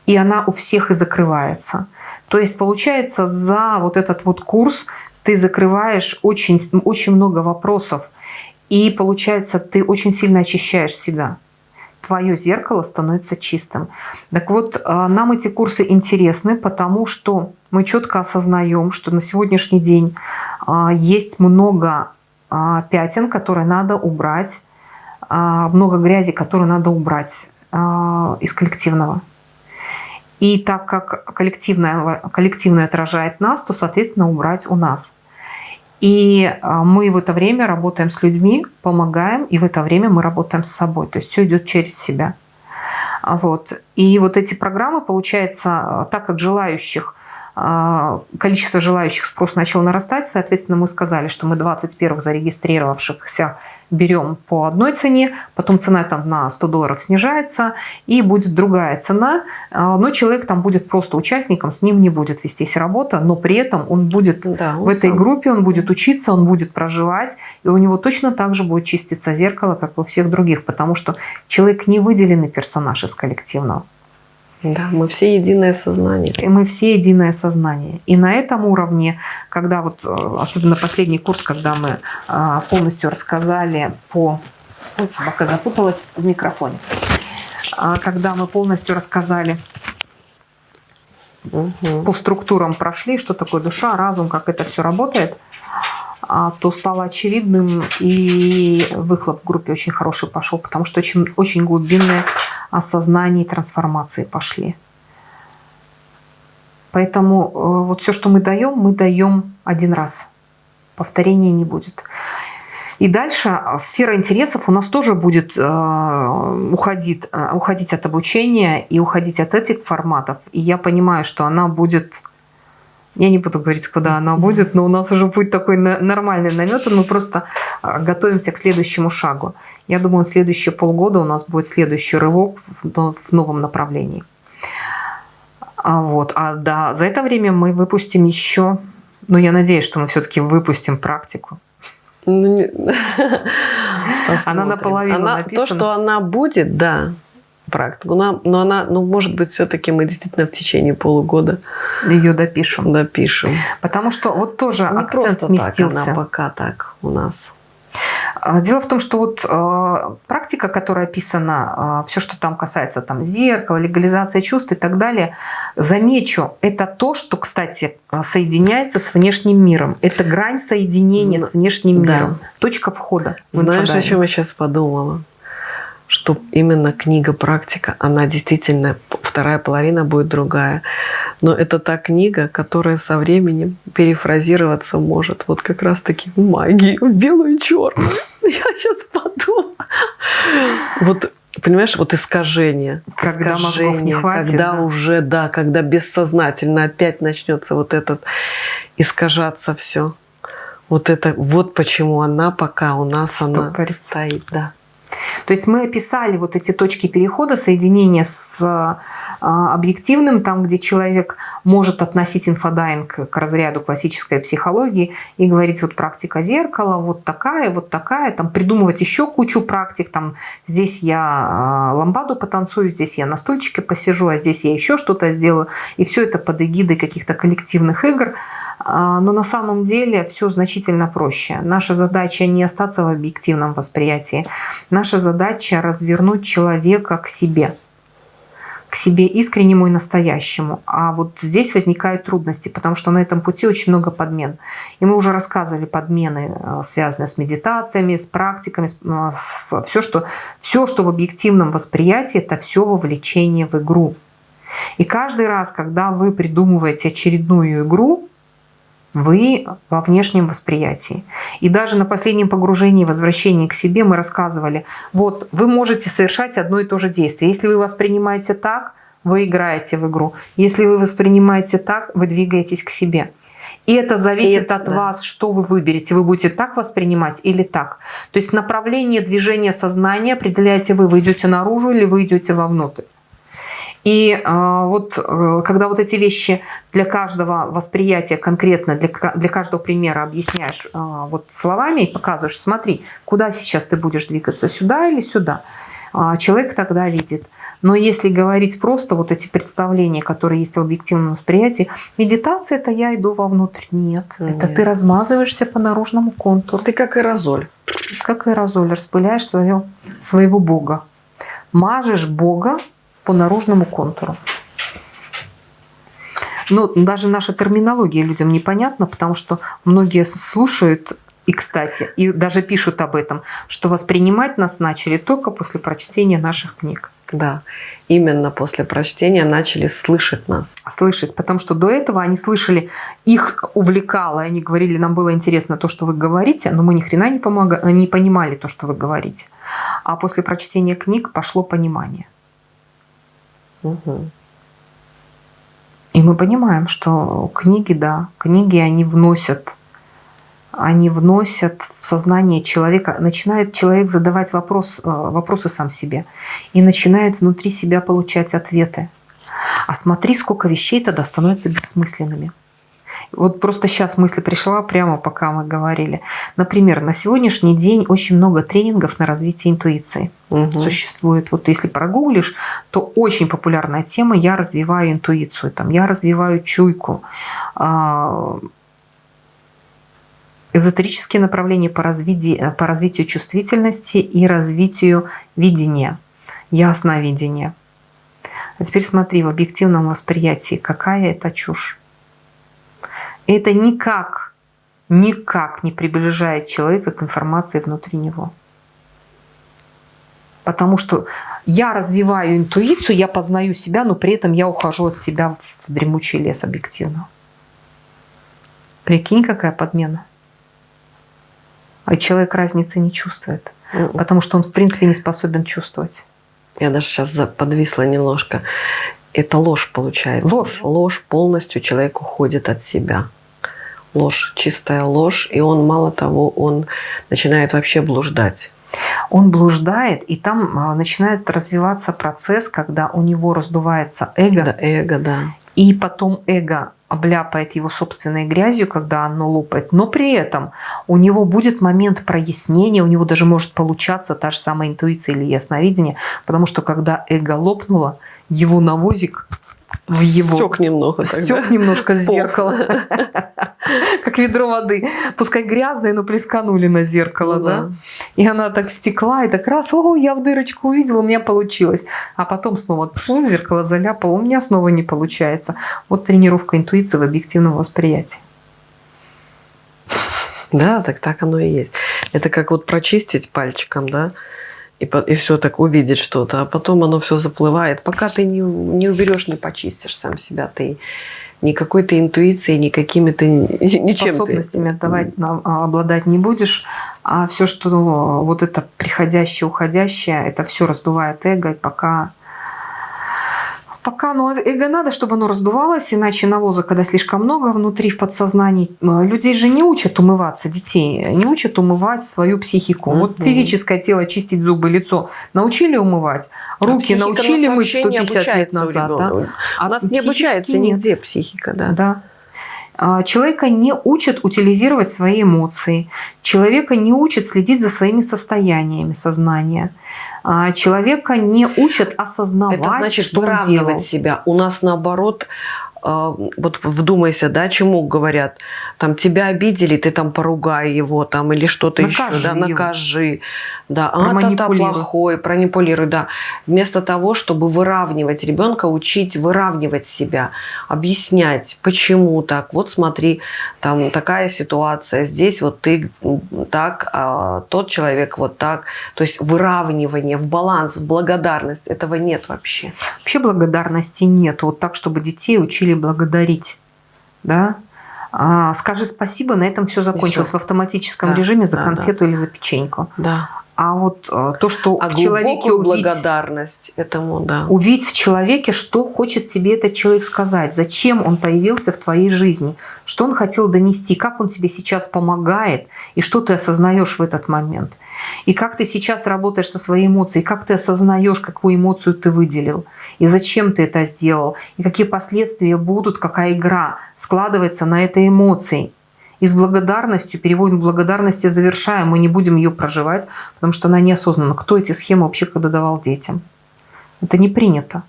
И она у всех и закрывается. То есть получается за вот этот вот курс ты закрываешь очень, очень много вопросов. И получается ты очень сильно очищаешь себя. Твое зеркало становится чистым. Так вот, а, нам эти курсы интересны, потому что мы четко осознаем, что на сегодняшний день а, есть много а, пятен, которые надо убрать, много грязи, которую надо убрать из коллективного. И так как коллективное, коллективное отражает нас, то, соответственно, убрать у нас. И а, мы в это время работаем с людьми, помогаем, и в это время мы работаем с собой. То есть все идет через себя. Вот. И вот эти программы, получается, так как желающих а, количество желающих спрос начал нарастать, соответственно, мы сказали, что мы 21 зарегистрировавшихся берем по одной цене, потом цена там на 100 долларов снижается, и будет другая цена, а, но человек там будет просто участником, с ним не будет вестись работа, но при этом он будет да, он в этой сам. группе, он будет учиться, он будет проживать, и у него точно так же будет чиститься зеркало, как у всех других, потому что человек не выделенный персонаж из коллективного. Да, мы все единое сознание. И мы все единое сознание. И на этом уровне, когда вот, э, особенно последний курс, когда мы а, полностью рассказали по... Ой, собака запуталась в микрофоне. А, когда мы полностью рассказали угу. по структурам прошли, что такое душа, разум, как это все работает, то стало очевидным, и выхлоп в группе очень хороший пошел, потому что очень, очень глубинные осознания и трансформации пошли. Поэтому э, вот все, что мы даем, мы даем один раз. Повторения не будет. И дальше а, сфера интересов у нас тоже будет э, уходить, э, уходить от обучения и уходить от этих форматов. И я понимаю, что она будет я не буду говорить, куда она будет, но у нас уже будет такой нормальный намет, мы просто а, готовимся к следующему шагу. Я думаю, следующие полгода у нас будет следующий рывок в новом направлении. А вот, а да, за это время мы выпустим еще, ну я надеюсь, что мы все-таки выпустим практику. Ну, она наполовину она, написана. То, что она будет, да, практику. Но, но она, ну, может быть, все-таки мы действительно в течение полугода ее допишем. Допишем. Потому что вот тоже Не акцент сместился. Так, она пока так у нас. А, дело в том, что вот э, практика, которая описана, э, все, что там касается там, зеркала, легализации чувств и так далее, замечу, это то, что, кстати, соединяется с внешним миром. Это грань соединения с внешним да. миром. Точка входа. Знаешь, о чем я сейчас подумала? Что именно книга «Практика», она действительно, вторая половина будет другая. Но это та книга, которая со временем перефразироваться может вот как раз-таки в магии, в белую и черную. Я сейчас подумала. Вот понимаешь, вот искажение. Когда искажение, мозгов не хватит. Когда да? уже, да, когда бессознательно опять начнется вот этот искажаться все. Вот это, вот почему она пока у нас она стоит, да. То есть мы описали вот эти точки перехода, соединения с а, объективным, там, где человек может относить инфодайинг к разряду классической психологии и говорить, вот практика зеркала, вот такая, вот такая, там придумывать еще кучу практик, там здесь я а, ламбаду потанцую, здесь я на стульчике посижу, а здесь я еще что-то сделаю. И все это под эгидой каких-то коллективных игр. А, но на самом деле все значительно проще. Наша задача не остаться в объективном восприятии. Наша задача развернуть человека к себе к себе искреннему и настоящему. А вот здесь возникают трудности, потому что на этом пути очень много подмен. И мы уже рассказывали подмены, э, связанные с медитациями, с практиками, э, с, все, что, все, что в объективном восприятии, это все вовлечение в игру. И каждый раз, когда вы придумываете очередную игру, вы во внешнем восприятии. И даже на последнем погружении, возвращении к себе мы рассказывали, вот вы можете совершать одно и то же действие. Если вы воспринимаете так, вы играете в игру. Если вы воспринимаете так, вы двигаетесь к себе. И это зависит это, от да. вас, что вы выберете. Вы будете так воспринимать или так. То есть направление движения сознания определяете вы. Вы идете наружу или вы идете вовнутрь. И э, вот э, когда вот эти вещи для каждого восприятия конкретно, для, для каждого примера объясняешь э, вот словами и показываешь, смотри, куда сейчас ты будешь двигаться, сюда или сюда, э, человек тогда видит. Но если говорить просто вот эти представления, которые есть в объективном восприятии, медитация – это я иду вовнутрь. Нет, Нет, это ты размазываешься по наружному контуру. Ты как аэрозоль. Как аэрозоль, распыляешь свое, своего Бога. Мажешь Бога по наружному контуру. Но даже наша терминология людям непонятна, потому что многие слушают и, кстати, и даже пишут об этом, что воспринимать нас начали только после прочтения наших книг. Да, именно после прочтения начали слышать нас. Слышать, потому что до этого они слышали, их увлекало, они говорили, нам было интересно то, что вы говорите, но мы ни хрена не, помога... не понимали то, что вы говорите. А после прочтения книг пошло понимание. Угу. И мы понимаем, что книги, да, книги, они вносят, они вносят в сознание человека, начинает человек задавать вопрос, э, вопросы сам себе и начинает внутри себя получать ответы. А смотри, сколько вещей тогда становятся бессмысленными. Вот просто сейчас мысль пришла прямо пока мы говорили. Например, на сегодняшний день очень много тренингов на развитие интуиции угу. существует. Вот если прогуглишь, то очень популярная тема «Я развиваю интуицию», там, «Я развиваю чуйку», а, эзотерические направления по развитию, по развитию чувствительности и развитию видения, ясновидения. А теперь смотри, в объективном восприятии, какая это чушь это никак, никак не приближает человека к информации внутри него. Потому что я развиваю интуицию, я познаю себя, но при этом я ухожу от себя в дремучий лес объективно. Прикинь, какая подмена. А человек разницы не чувствует, потому что он в принципе не способен чувствовать. Я даже сейчас подвисла немножко. Это ложь получается. Ложь. Ложь полностью человек уходит от себя ложь, чистая ложь, и он, мало того, он начинает вообще блуждать. Он блуждает, и там а, начинает развиваться процесс, когда у него раздувается эго. Да, эго, да. И потом эго обляпает его собственной грязью, когда оно лопает. Но при этом у него будет момент прояснения, у него даже может получаться та же самая интуиция или ясновидение, потому что когда эго лопнуло, его навозик в его. Стек немного. Стек немножко с зеркала. Как ведро воды. Пускай грязное, но плесканули на зеркало, Ну да? И она так стекла, и так раз, о, я в дырочку увидела, у меня получилось. А потом снова зеркало заляпала, у меня снова не получается. Вот тренировка интуиции в объективном восприятии. Да, так так оно и есть. Это как вот прочистить пальчиком, да, и, и все так увидеть что-то, а потом оно все заплывает. Пока ты не, не уберешь, не почистишь сам себя, ты никакой ты интуицией, никакими ты ничем ты- способностями отдавать, на- а, обладать не будешь, а все, что вот это приходящее, уходящее, это все раздувает эго, и пока Пока ну, эго надо, чтобы оно раздувалось, иначе навоза, когда слишком много внутри в подсознании, э, людей же не учат умываться, детей, не учат умывать свою психику. Вот Мгм. физическое тело, чистить зубы, лицо научили умывать, А руки нас научили мыть вообще не 150 лет назад. Да? А У нас не обучается нет. нигде психика, да. Да. А, Человека не учат утилизировать свои эмоции. Человека не учат следить за своими состояниями сознания. А, Человека не учат осознавать, Это значит что он делал. себя. У нас наоборот, э, вот вдумайся, да, чему говорят, там тебя обидели, ты там поругай его, там или что-то еще, да, его. накажи, да, а Проманипулируй. плохой, пронипулируй, да. Вместо того, чтобы выравнивать ребенка, учить выравнивать себя, объяснять, почему так. Вот смотри, там такая ситуация, здесь вот ты так, а тот человек вот так. То есть выравнивание в баланс, в благодарность, этого нет вообще. Вообще благодарности нет. Вот так, чтобы детей учили благодарить. Да? А, скажи спасибо, на этом все закончилось всё. в автоматическом Да, режиме за да, конфету или за печеньку. Да. А вот э, то, что А в человеке увидеть, благодарность этому, да. увидеть в человеке, что хочет себе этот человек сказать, зачем он появился в твоей жизни, что он хотел донести, как он тебе сейчас помогает, и что ты осознаешь в этот момент. И как ты сейчас работаешь со своей эмоцией, как ты осознаешь, какую эмоцию ты выделил, и зачем ты это сделал, и какие последствия будут, какая игра складывается на этой эмоции. И с благодарностью, переводим благодарности, завершаем, мы не будем ее проживать, потому что она неосознанна. Кто эти схемы вообще когда давал детям? Это не принято.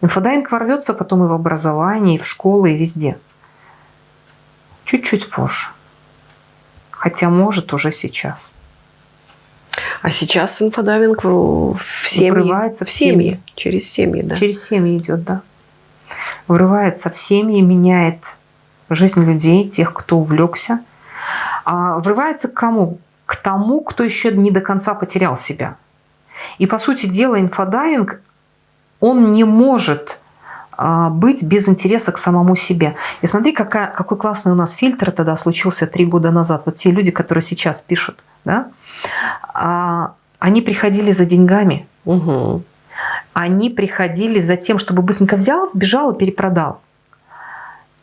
Инфодайинг ворвется потом и в образование, и в школы, и везде. Чуть-чуть позже. Хотя может уже сейчас. А сейчас инфодайвинг в, в семьи. Врывается в в семьи. семьи. Через семьи, да. Через семьи идет, да. Врывается в семьи, меняет жизнь людей, тех, кто увлекся. А врывается к кому? К тому, кто еще не до конца потерял себя. И по сути дела инфодайинг, он не может а, быть без интереса к самому себе. И смотри, какая, какой классный у нас фильтр тогда случился три года назад. Вот те люди, которые сейчас пишут, да, а, они приходили за деньгами, Мгм. они приходили за тем, чтобы быстренько взял, сбежал и перепродал.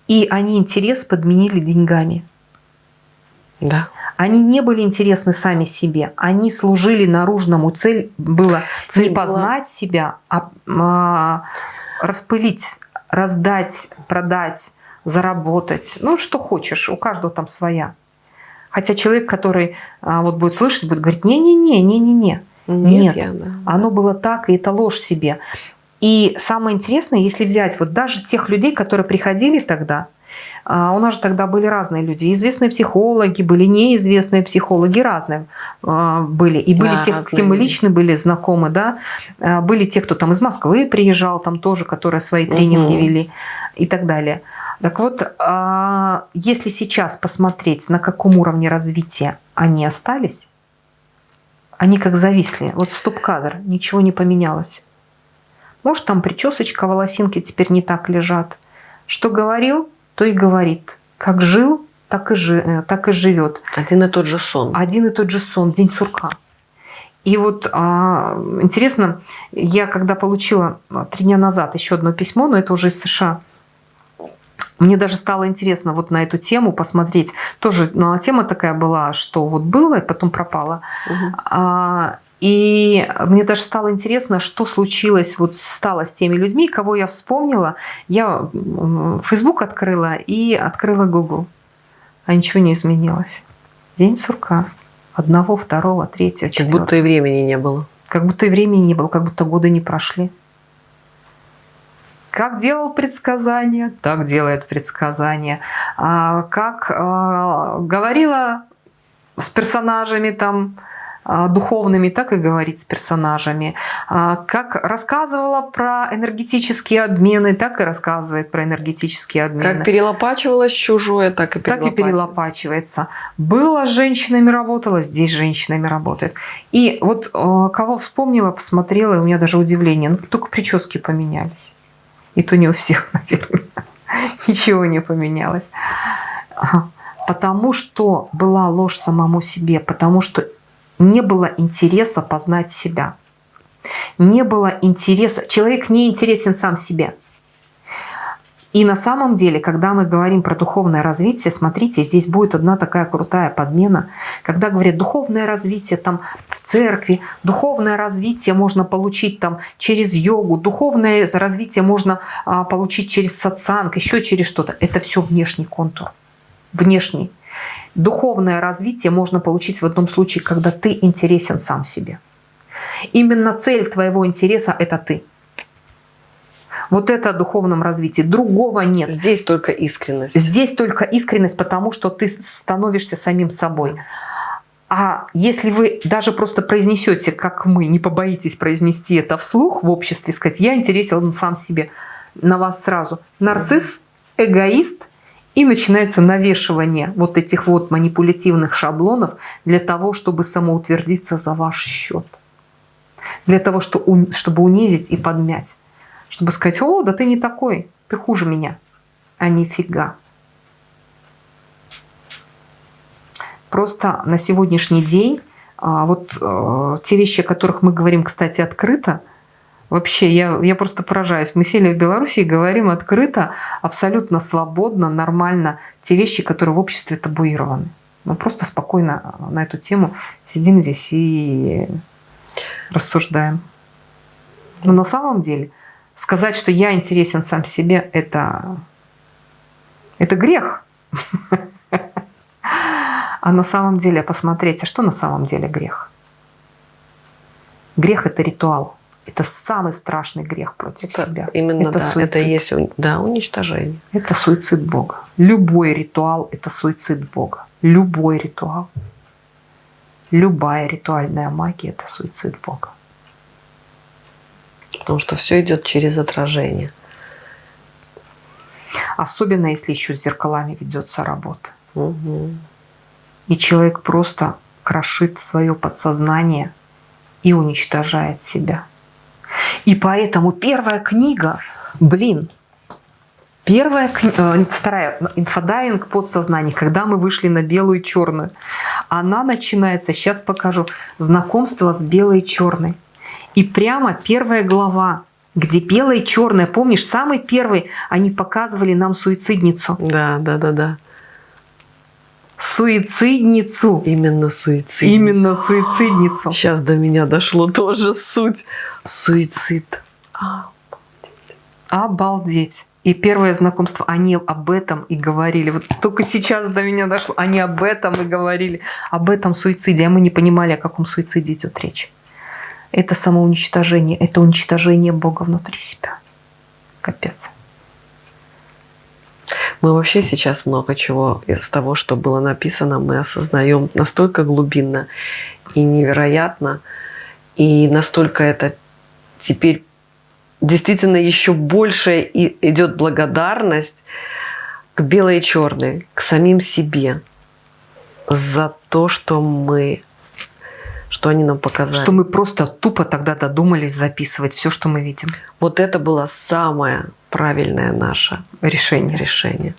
И они интерес подменили деньгами. Да. Они не были интересны сами себе. Они служили наружному. Цель была Цель не была- познать себя, а, а, распылить, раздать, продать, заработать. Ну, что хочешь. У каждого там своя. Хотя человек, который а, вот будет слышать, будет говорить, не-не-не, не-не-не. Нет. я, да. Оно было так, и это ложь себе. И самое интересное, если взять вот даже тех людей, которые приходили тогда, а, у нас же тогда были разные люди. Известные психологи, были неизвестные психологи, разные а, были. И были Да, те, с кем мы лично были знакомы, да. А, Были те, кто там из Москвы приезжал, там тоже, которые свои тренинги Мгм. вели и так далее. Так вот, если сейчас посмотреть, на каком уровне развития они остались, они как зависли. Вот стоп-кадр, ничего не поменялось. Может, там причесочка, волосинки теперь не так лежат. Что говорил, то и говорит. Как жил, так и, жи, э, так и живет. Один и тот же сон. Один и тот же сон, день сурка. И вот а, интересно, я когда получила а, три дня назад еще одно письмо, но это уже из США, мне даже стало интересно вот на эту тему посмотреть. Тоже ну, тема такая была, что вот было и потом пропало. А, И мне даже стало интересно, что случилось, вот стало с теми людьми, кого я вспомнила. Я Facebook открыла и открыла Google. А ничего не изменилось. День сурка. Одного, второго, третьего, Как четвертого. будто и времени не было. Как будто и времени не было, как будто годы не прошли. Как делал предсказания, так делает предсказания. А, как а, говорила с персонажами там духовными, так и говорить с персонажами. А, как рассказывала про энергетические обмены, так и рассказывает про энергетические обмены. Как перелопачивалось чужое, так и так и перелопачивается. Было с женщинами работала, здесь с женщинами работает. И вот а, кого вспомнила, посмотрела, и у меня даже удивление. Ну, только прически поменялись. И то не у всех, наверное. Ничего не поменялось. Потому что была ложь самому себе, потому что не было интереса познать себя. Не было интереса. Человек не интересен сам себе. И на самом деле, когда мы говорим про духовное развитие, смотрите, здесь будет одна такая крутая подмена. Когда говорят духовное развитие там в церкви, духовное развитие можно получить там через йогу, духовное развитие можно а, получить через сатсанг, еще через что-то. Это все внешний контур. Внешний. Духовное развитие можно получить в одном случае, когда ты интересен сам себе. Именно цель твоего интереса – это ты. Вот это о духовном развитии. Другого нет. Здесь только искренность. Здесь только искренность, потому что ты становишься самим собой. А если вы даже просто произнесете, как мы, не побоитесь произнести это вслух в обществе, сказать, я интересен сам себе, на вас сразу нарцисс, эгоист – и начинается навешивание вот этих вот манипулятивных шаблонов для того, чтобы самоутвердиться за ваш счет. Для того, чтобы унизить и подмять. Чтобы сказать, о, да ты не такой, ты хуже меня. А нифига. Просто на сегодняшний день а, вот э, те вещи, о которых мы говорим, кстати, открыто – Вообще, я, я просто поражаюсь. Мы сели в Беларуси и говорим открыто, абсолютно свободно, нормально те вещи, которые в обществе табуированы. Мы просто спокойно на эту тему сидим здесь и рассуждаем. Но на самом деле сказать, что я интересен сам себе, это, это грех. А на самом деле посмотреть, а что на самом деле грех? Грех – это ритуал. Это самый страшный грех против это себя. Именно это да, суицид. это есть да, уничтожение. Это суицид Бога. Любой ритуал – это суицид Бога. Любой ритуал. Любая ритуальная магия – это суицид Бога. Потому что все идет через отражение. Особенно, если еще с зеркалами ведется работа. Угу. И человек просто крошит свое подсознание и уничтожает себя. И поэтому первая книга, блин, Первая, э, вторая, инфодайинг подсознание, когда мы вышли на белую и черную. Она начинается, сейчас покажу, знакомство с белой и черной. И прямо первая глава, где белая и черная, помнишь, самый первый, они показывали нам суицидницу. Да, да, да, да. Суицидницу. Именно суицидницу. Именно суицидницу. Сейчас до меня дошло тоже суть. Суицид. Обалдеть. И первое знакомство, они об этом и говорили. Вот только сейчас до меня дошло. Они об этом и говорили. Об этом суициде. А мы не понимали, о каком суициде идет речь. Это самоуничтожение. Это уничтожение Бога внутри себя. Капец. Мы вообще сейчас много чего из того, что было написано, мы осознаем настолько глубинно и невероятно. И настолько это теперь действительно еще больше идет благодарность к белой и черной, к самим себе за то, что мы, что они нам показали. Что мы просто тупо тогда додумались записывать все, что мы видим. Вот это было самое правильное наше решение. решение.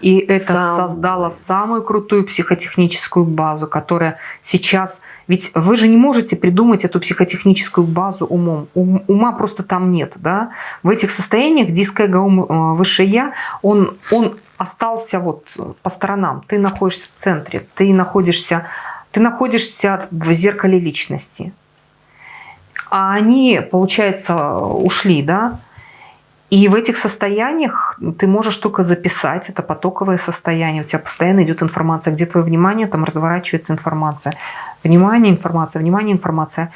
И это Сам... создало самую крутую психотехническую базу, которая сейчас... Ведь вы же не можете придумать эту психотехническую базу умом. Ум, ума просто там нет. Да? В этих состояниях диск-эго, ум, э, высшее я, он, он остался вот по сторонам. Ты находишься в центре, ты находишься, ты находишься в зеркале личности. А они, получается, ушли, да? И в этих состояниях ты можешь только записать, это потоковое состояние, у тебя постоянно идет информация, где твое внимание, там разворачивается информация. Внимание, информация, внимание, информация.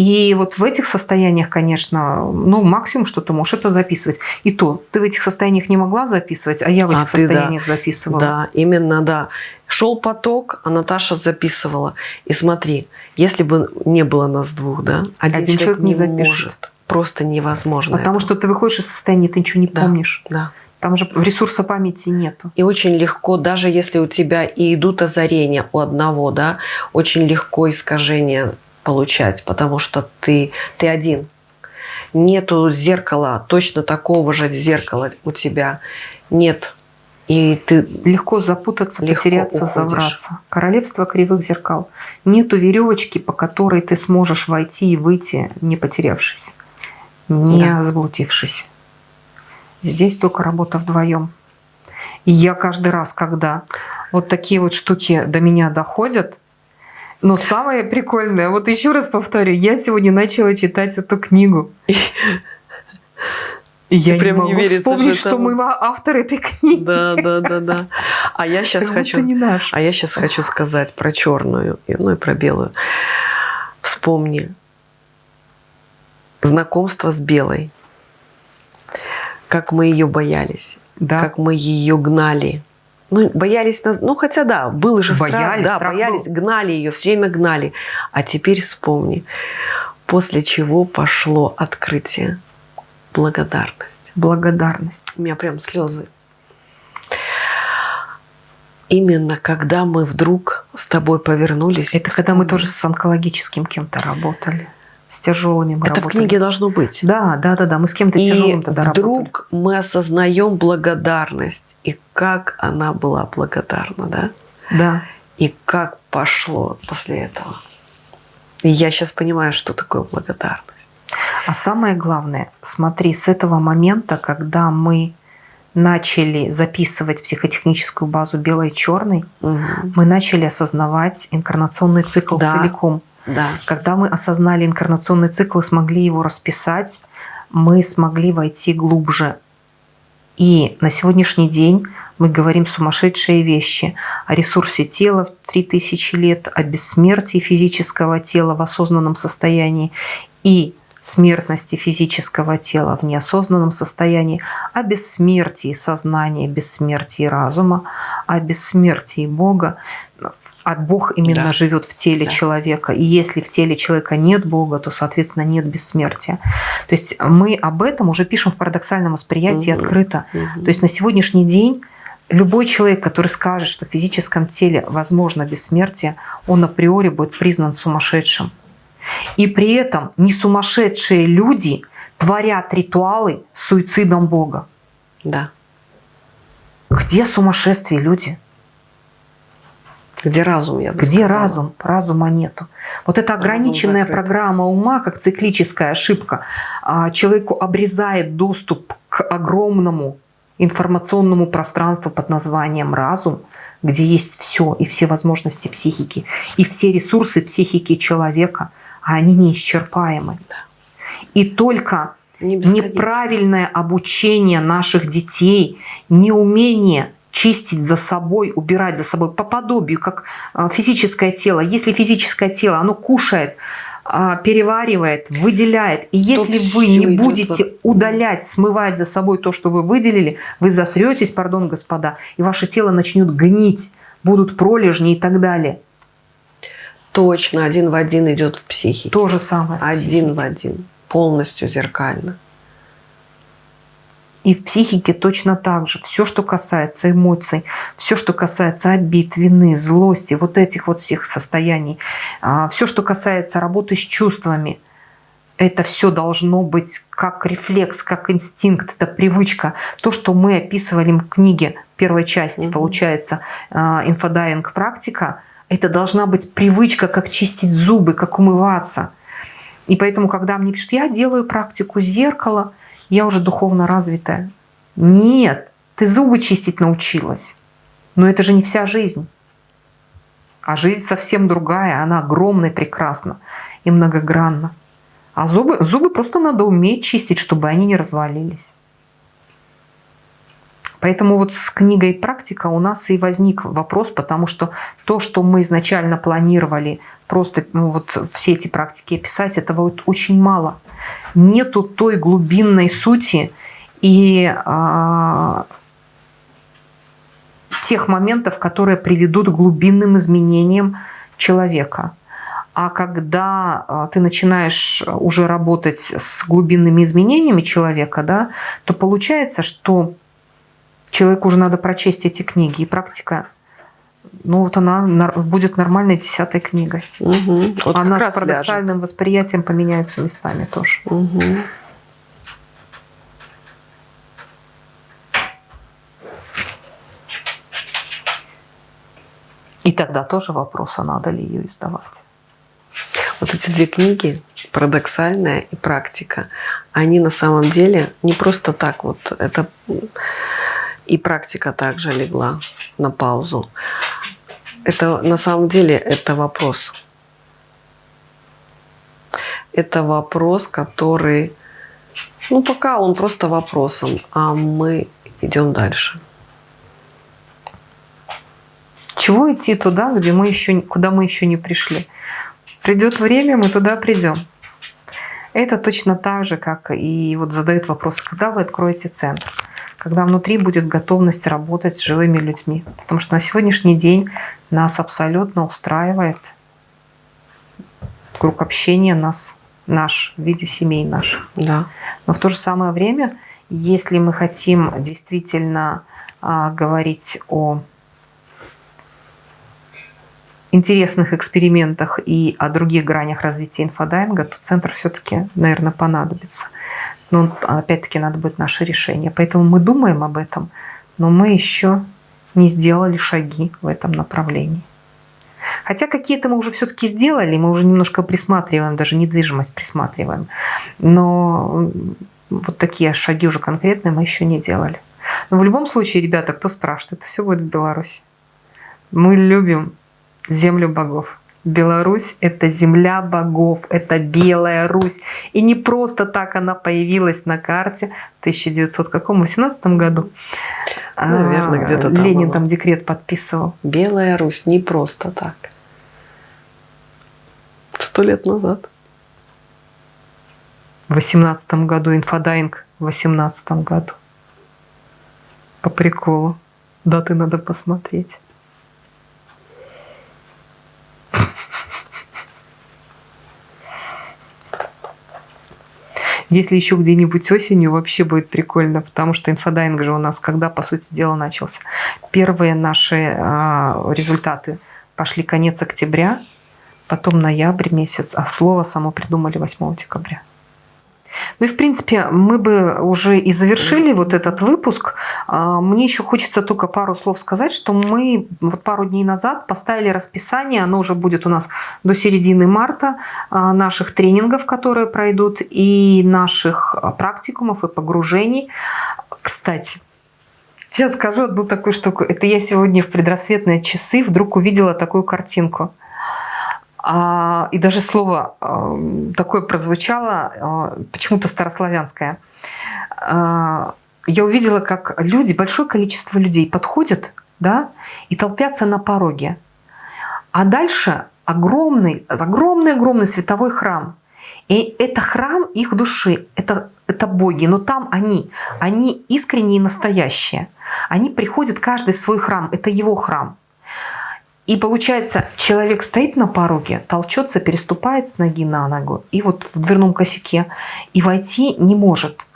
И вот в этих состояниях, конечно, ну, максимум, что ты можешь, это записывать. И то, ты в этих состояниях не могла записывать, а я в этих А ты, да. состояниях записывала. Да, именно, да. Шел поток, а Наташа записывала. И смотри, если бы не было нас двух, да, один, Один человек не запишет. может. Просто невозможно. Потому это. что ты выходишь из состояния, ты ничего не Да. помнишь. Да. Там же ресурса памяти нету. И очень легко, даже если у тебя и идут озарения у одного, да, очень легко искажения получать, потому что ты, ты один. Нету зеркала, точно такого же зеркала у тебя нет. И ты Легко запутаться, Легко потеряться, уходишь. завраться. Королевство кривых зеркал. Нету веревочки, по которой ты сможешь войти и выйти, не потерявшись, не Да. заблудившись. Здесь только работа вдвоем. И я каждый раз, когда вот такие вот штуки до меня доходят, но самое прикольное, вот еще раз повторю, я сегодня начала читать эту книгу. И я прям не могу верится вспомнить, что мы автор этой книги. Да, да, да, да. А я сейчас Как хочу, будто не наш. а я сейчас хочу сказать про черную, ну и про белую. Вспомни знакомство с белой, как мы ее боялись, Да. как мы ее гнали. Ну, боялись нас, ну хотя да, был же страх, Боялись, да, страх боялись, был. гнали ее, все время гнали. А теперь вспомни, после чего пошло открытие, благодарность. Благодарность. У меня прям слезы. Именно когда мы вдруг с тобой повернулись. Это когда мы тоже с онкологическим кем-то работали. С тяжелыми мы Это в работали. книге должно быть. Да, да, да, да. Мы с кем-то И тяжелым тогда работали. вдруг мы осознаем благодарность. И как она была благодарна, да? Да. И как пошло после этого. И я сейчас понимаю, что такое благодарность. А самое главное, смотри, с этого момента, когда мы начали записывать психотехническую базу белой и черной, Мгм. мы начали осознавать инкарнационный цикл Да. целиком. Да. Когда мы осознали инкарнационный цикл и смогли его расписать, мы смогли войти глубже. И на сегодняшний день мы говорим сумасшедшие вещи о ресурсе тела в 3000 лет, о бессмертии физического тела в осознанном состоянии и смертности физического тела в неосознанном состоянии, о бессмертии сознания, бессмертии разума, о бессмертии Бога. А Бог именно Да. живет в теле Да. человека. И если в теле человека нет Бога, то, соответственно, нет бессмертия. То есть мы об этом уже пишем в парадоксальном восприятии Мгм. открыто. Мгм. То есть на сегодняшний день любой человек, который скажет, что в физическом теле возможно бессмертие, он априори будет признан сумасшедшим. И при этом не сумасшедшие люди творят ритуалы с суицидом Бога. Да. Где сумасшествие, люди? Где разум, я бы Где сказала. разум? Разума нету. Вот эта ограниченная программа ума, как циклическая ошибка, а, человеку обрезает доступ к огромному информационному пространству под названием разум, где есть все и все возможности психики, и все ресурсы психики человека, а они неисчерпаемы. И только Не неправильное обучение наших детей, неумение чистить за собой, убирать за собой по подобию, как а, физическое тело. Если физическое тело, оно кушает, а, переваривает, выделяет. И если вы всё не будете вот- удалять, смывать за собой то, что вы выделили, вы засретесь, пардон, господа, и ваше тело начнет гнить, будут пролежни и так далее. Точно, один в один идет в психике. То же самое. Один в один. Полностью зеркально. И в психике точно так же. Все, что касается эмоций, все, что касается обид, вины, злости, вот этих вот всех состояний, все, что касается работы с чувствами, это все должно быть как рефлекс, как инстинкт, это привычка. То, что мы описывали в книге первой части, Мгм. получается, а, инфодайинг практика, это должна быть привычка, как чистить зубы, как умываться. И поэтому, когда мне пишут, я делаю практику зеркала, я уже духовно развитая. Нет, ты зубы чистить научилась. Но это же не вся жизнь. А жизнь совсем другая, она огромна и прекрасна, и многогранна. А зубы, зубы просто надо уметь чистить, чтобы они не развалились. Поэтому вот с книгой «Практика» у нас и возник вопрос, потому что то, что мы изначально планировали просто ну, вот все эти практики описать, этого вот очень мало. Нету той глубинной сути и а, тех моментов, которые приведут к глубинным изменениям человека. А когда а, ты начинаешь уже работать с глубинными изменениями человека, да, то получается, что человеку уже надо прочесть эти книги. И практика, ну вот она будет нормальной десятой книгой. Угу. Вот она с парадоксальным ляжет. восприятием поменяются местами тоже. Угу. И тогда тоже вопрос, а надо ли ее издавать. Вот эти две книги, «Парадоксальная» и «Практика», они на самом деле не просто так вот. Это и практика также легла на паузу. Это на самом деле это вопрос. Это вопрос, который, ну пока он просто вопросом, а мы идем дальше. Чего идти туда, где мы еще, куда мы еще не пришли? Придет время, мы туда придем. Это точно так же, как и вот задают вопрос, когда вы откроете центр? Когда внутри будет готовность работать с живыми людьми. Потому что на сегодняшний день нас абсолютно устраивает круг общения нас, наш, в виде семей наших. Да. Но в то же самое время, если мы хотим действительно а, говорить о интересных экспериментах и о других гранях развития инфодайинга, то центр все-таки, наверное, понадобится. Но опять-таки надо будет наше решение. Поэтому мы думаем об этом, но мы еще не сделали шаги в этом направлении. Хотя какие-то мы уже все-таки сделали, мы уже немножко присматриваем, даже недвижимость присматриваем. Но вот такие шаги уже конкретные мы еще не делали. Но в любом случае, ребята, кто спрашивает, это все будет в Беларуси. Мы любим землю богов. Беларусь – это земля богов, это Белая Русь. И не просто так она появилась на карте в 1918 году. Наверное, где-то там. Ленин было. там декрет подписывал. Белая Русь не просто так. Сто лет назад. В 18 году инфодайинг в 18 году. По приколу. Даты надо посмотреть. Если еще где-нибудь осенью, вообще будет прикольно, потому что инфодайинг же у нас когда, по сути дела, начался. Первые наши э, результаты пошли конец октября, потом ноябрь месяц, а слово само придумали 8 декабря. Ну и, в принципе, мы бы уже и завершили вот этот выпуск. А, мне еще хочется только пару слов сказать, что мы вот пару дней назад поставили расписание, оно уже будет у нас до середины марта, а, наших тренингов, которые пройдут, и наших практикумов и погружений. Кстати, Сейчас скажу одну такую штуку. Это я сегодня в предрассветные часы вдруг увидела такую картинку. А, и даже слово а, такое прозвучало, а, почему-то старославянское. Я увидела, как люди, большое количество людей подходят да, и толпятся на пороге. А дальше огромный, огромный-огромный световой храм. И это храм их души, это, это боги, но там они, они искренние и настоящие. Они приходят каждый в свой храм, это его храм. И получается, человек стоит на пороге, толчется, переступает с ноги на ногу, и вот в дверном косяке, и войти не может.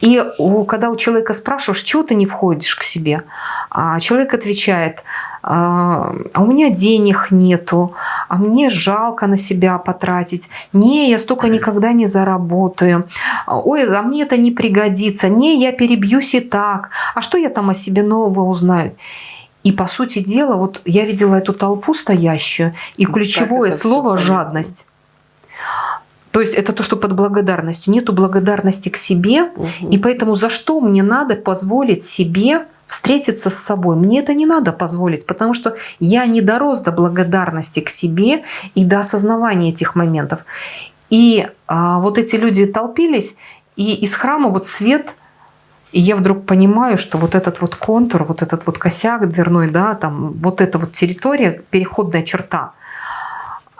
И у, когда у человека спрашиваешь, чего ты не входишь к себе, а человек отвечает, а, а у меня денег нету, а мне жалко на себя потратить, не, я столько никогда не заработаю, ой, а мне это не пригодится, не, я перебьюсь и так, а что я там о себе нового узнаю? И по сути дела, вот я видела эту толпу стоящую, и ключевое слово жадность. То есть это то, что под благодарностью. Нету благодарности к себе, угу. и поэтому за что мне надо позволить себе встретиться с собой? Мне это не надо позволить, потому что я не дорос до благодарности к себе и до осознавания этих моментов. И а, вот эти люди толпились, и из храма вот свет И я вдруг понимаю, что вот этот вот контур, вот этот вот косяк дверной, да, там вот эта вот территория, переходная черта,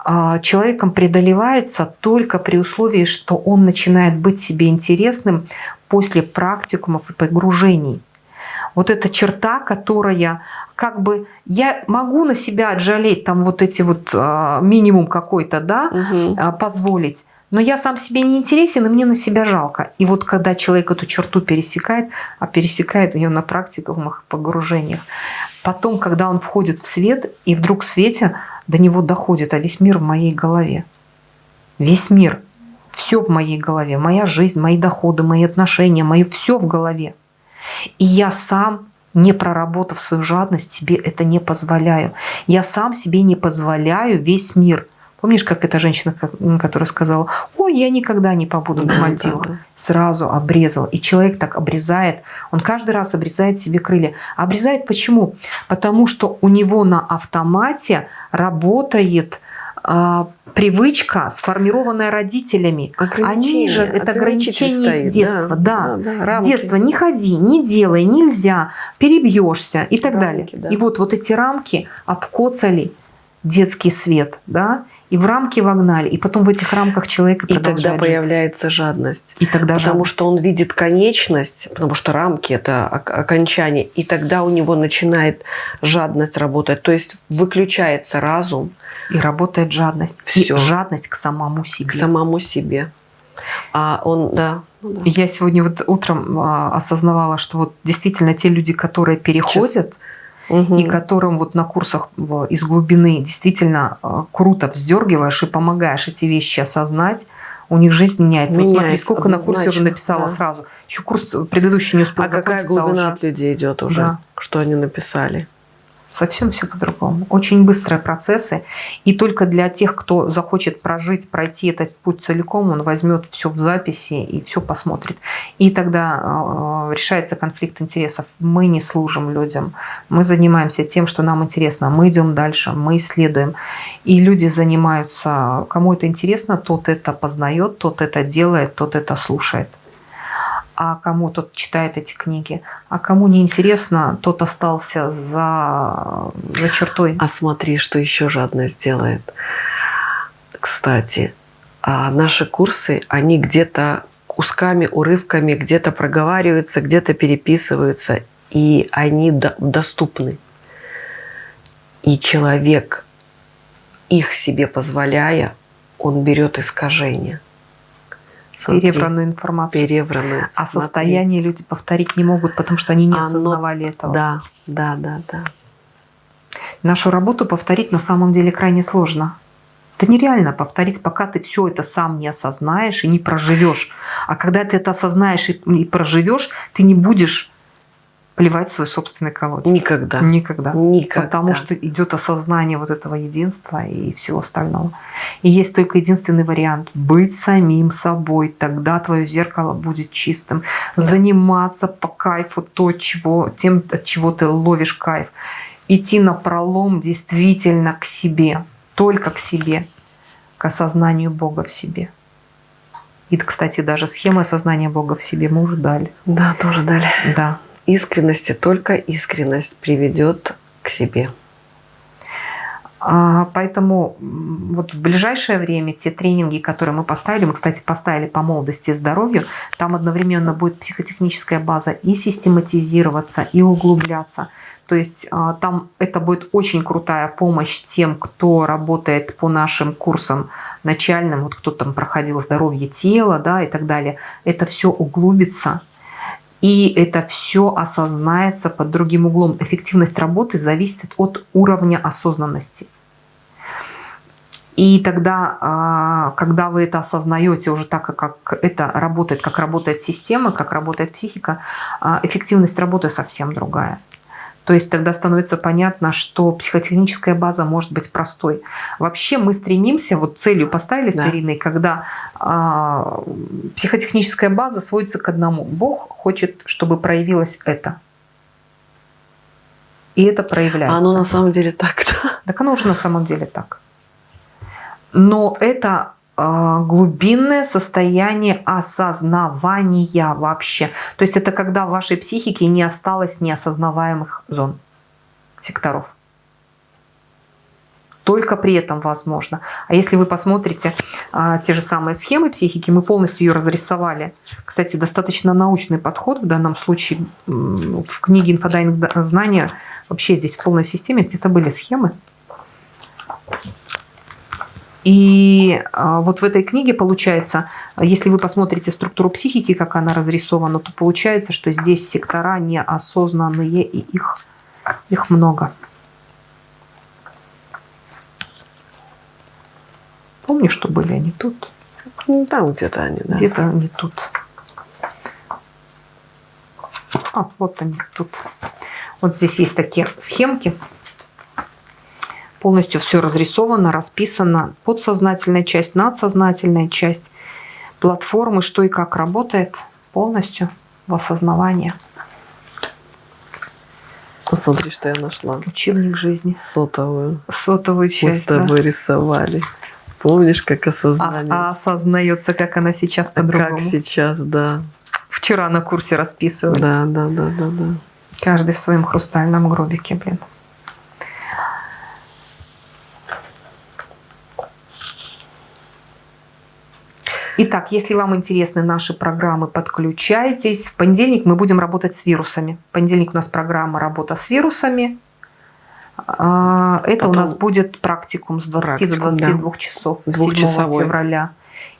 а, человеком преодолевается только при условии, что он начинает быть себе интересным после практикумов и погружений. Вот эта черта, которая как бы я могу на себя отжалеть там вот эти вот а, минимум какой-то, да, угу. позволить, но я сам себе не интересен, и мне на себя жалко. И вот когда человек эту черту пересекает, а пересекает ее на практиках, погружениях, потом, когда он входит в свет, и вдруг в свете до него доходит, а весь мир в моей голове. Весь мир. Все в моей голове. Моя жизнь, мои доходы, мои отношения, мое все в голове. И я сам, не проработав свою жадность, себе это не позволяю. Я сам себе не позволяю весь мир. Помнишь, как эта женщина, которая сказала, ой, я никогда не побуду на Мальдивах. Да, да. Сразу обрезала. И человек так обрезает, он каждый раз обрезает себе крылья. Обрезает почему? Потому что у него на автомате работает а, привычка, сформированная родителями. Они же это ограничение с детства. Да, да, да, с детства не ходи, не делай, нельзя, перебьешься и так рамки, далее. Да. И вот, вот эти рамки обкоцали детский свет, да, и в рамки вогнали, и потом в этих рамках человек и тогда жить. появляется жадность. И тогда потому жадность. что он видит конечность, потому что рамки это окончание, и тогда у него начинает жадность работать, то есть выключается разум. И работает жадность. Все. И жадность к самому себе. К самому себе. А он, да. Ну. Я сегодня вот утром а, осознавала, что вот действительно те люди, которые переходят, Сейчас угу. и которым вот на курсах из глубины действительно а, круто вздергиваешь и помогаешь эти вещи осознать, у них жизнь меняется. меняется вот смотри, сколько на курсе уже написала да. сразу. Еще курс предыдущий не успел А какая глубина уже. от людей идет уже, да. что они написали? Совсем все по-другому. Очень быстрые процессы. И только для тех, кто захочет прожить, пройти этот путь целиком, он возьмет все в записи и все посмотрит. И тогда э, решается конфликт интересов. Мы не служим людям. Мы занимаемся тем, что нам интересно. Мы идем дальше, мы исследуем. И люди занимаются, кому это интересно, тот это познает, тот это делает, тот это слушает а кому тот читает эти книги, а кому не интересно, тот остался за, за чертой. А смотри, что еще жадность делает. Кстати, а наши курсы, они где-то кусками, урывками где-то проговариваются, где-то переписываются, и они доступны. И человек, их себе позволяя, он берет искажение – перевранную информацию. Перевранную. А смотри. состояние люди повторить не могут, потому что они не Оно... осознавали этого. Да, да, да, да. Нашу работу повторить на самом деле крайне сложно. Это нереально повторить, пока ты все это сам не осознаешь и не проживешь. А когда ты это осознаешь и проживешь, ты не будешь плевать в свой собственный колодец. Никогда. Никогда. Никогда. Потому что идет осознание вот этого единства и всего остального. И есть только единственный вариант – быть самим собой. Тогда твое зеркало будет чистым. Да. Заниматься по кайфу то, чего, тем, от чего ты ловишь кайф. Идти на пролом действительно к себе. Только к себе. К осознанию Бога в себе. И, кстати, даже схема осознания Бога в себе мы уже дали. Да, тоже дали. Да искренности, только искренность приведет к себе. А, поэтому вот в ближайшее время те тренинги, которые мы поставили, мы, кстати, поставили по молодости и здоровью, там одновременно будет психотехническая база и систематизироваться, и углубляться. То есть а, там это будет очень крутая помощь тем, кто работает по нашим курсам начальным, вот кто там проходил здоровье тела да, и так далее. Это все углубится, и это все осознается под другим углом. Эффективность работы зависит от уровня осознанности. И тогда, а, когда вы это осознаете уже так, как это работает, как работает система, как работает психика, а, эффективность работы совсем другая. То есть тогда становится понятно, что психотехническая база может быть простой. Вообще мы стремимся, вот целью поставили да. с Ириной, когда а, психотехническая база сводится к одному. Бог хочет, чтобы проявилось это. И это проявляется. А оно на самом деле так, да? Так оно уже на самом деле так. Но это глубинное состояние осознавания вообще. То есть это когда в вашей психике не осталось неосознаваемых зон, секторов. Только при этом возможно. А если вы посмотрите а, те же самые схемы психики, мы полностью ее разрисовали. Кстати, достаточно научный подход в данном случае. В книге «Инфодайинг знания» вообще здесь в полной системе где-то были схемы. И а, вот в этой книге получается, если вы посмотрите структуру психики, как она разрисована, то получается, что здесь сектора неосознанные, и их, их много. Помнишь, что были они тут? Ну, там где-то они, да. Где-то они тут. А, вот они тут. Вот здесь есть такие схемки полностью все разрисовано, расписано. Подсознательная часть, надсознательная часть платформы, что и как работает полностью в осознавании. Посмотри, что я нашла. Учебник жизни. Сотовую. Сотовую часть, Мы с тобой да. рисовали. Помнишь, как осознание? А, а осознается, как она сейчас по-другому. Как сейчас, да. Вчера на курсе расписывали. Да, да, да, да, да. Каждый в своем хрустальном гробике, блин. Итак, если вам интересны наши программы, подключайтесь. В понедельник мы будем работать с вирусами. В понедельник у нас программа «Работа с вирусами». А, это Потом у нас будет практикум с 20 практикум, до 22 да. часов 7 февраля.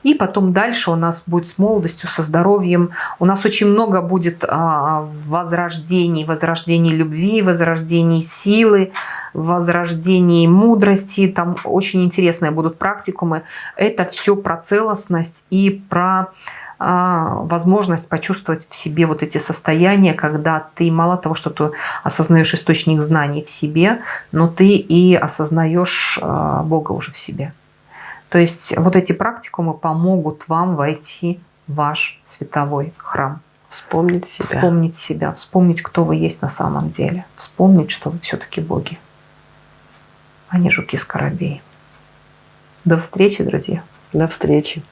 И потом дальше у нас будет с молодостью, со здоровьем. У нас очень много будет а, возрождений, возрождений любви, возрождений силы, возрождений мудрости. Там очень интересные будут практикумы. Это все про целостность и про а, возможность почувствовать в себе вот эти состояния, когда ты мало того, что ты осознаешь источник знаний в себе, но ты и осознаешь а, Бога уже в себе. То есть вот эти практикумы помогут вам войти в ваш световой храм. Вспомнить себя. Вспомнить себя, вспомнить, кто вы есть на самом деле. Вспомнить, что вы все-таки боги, а не жуки-скоробеи. До встречи, друзья. До встречи.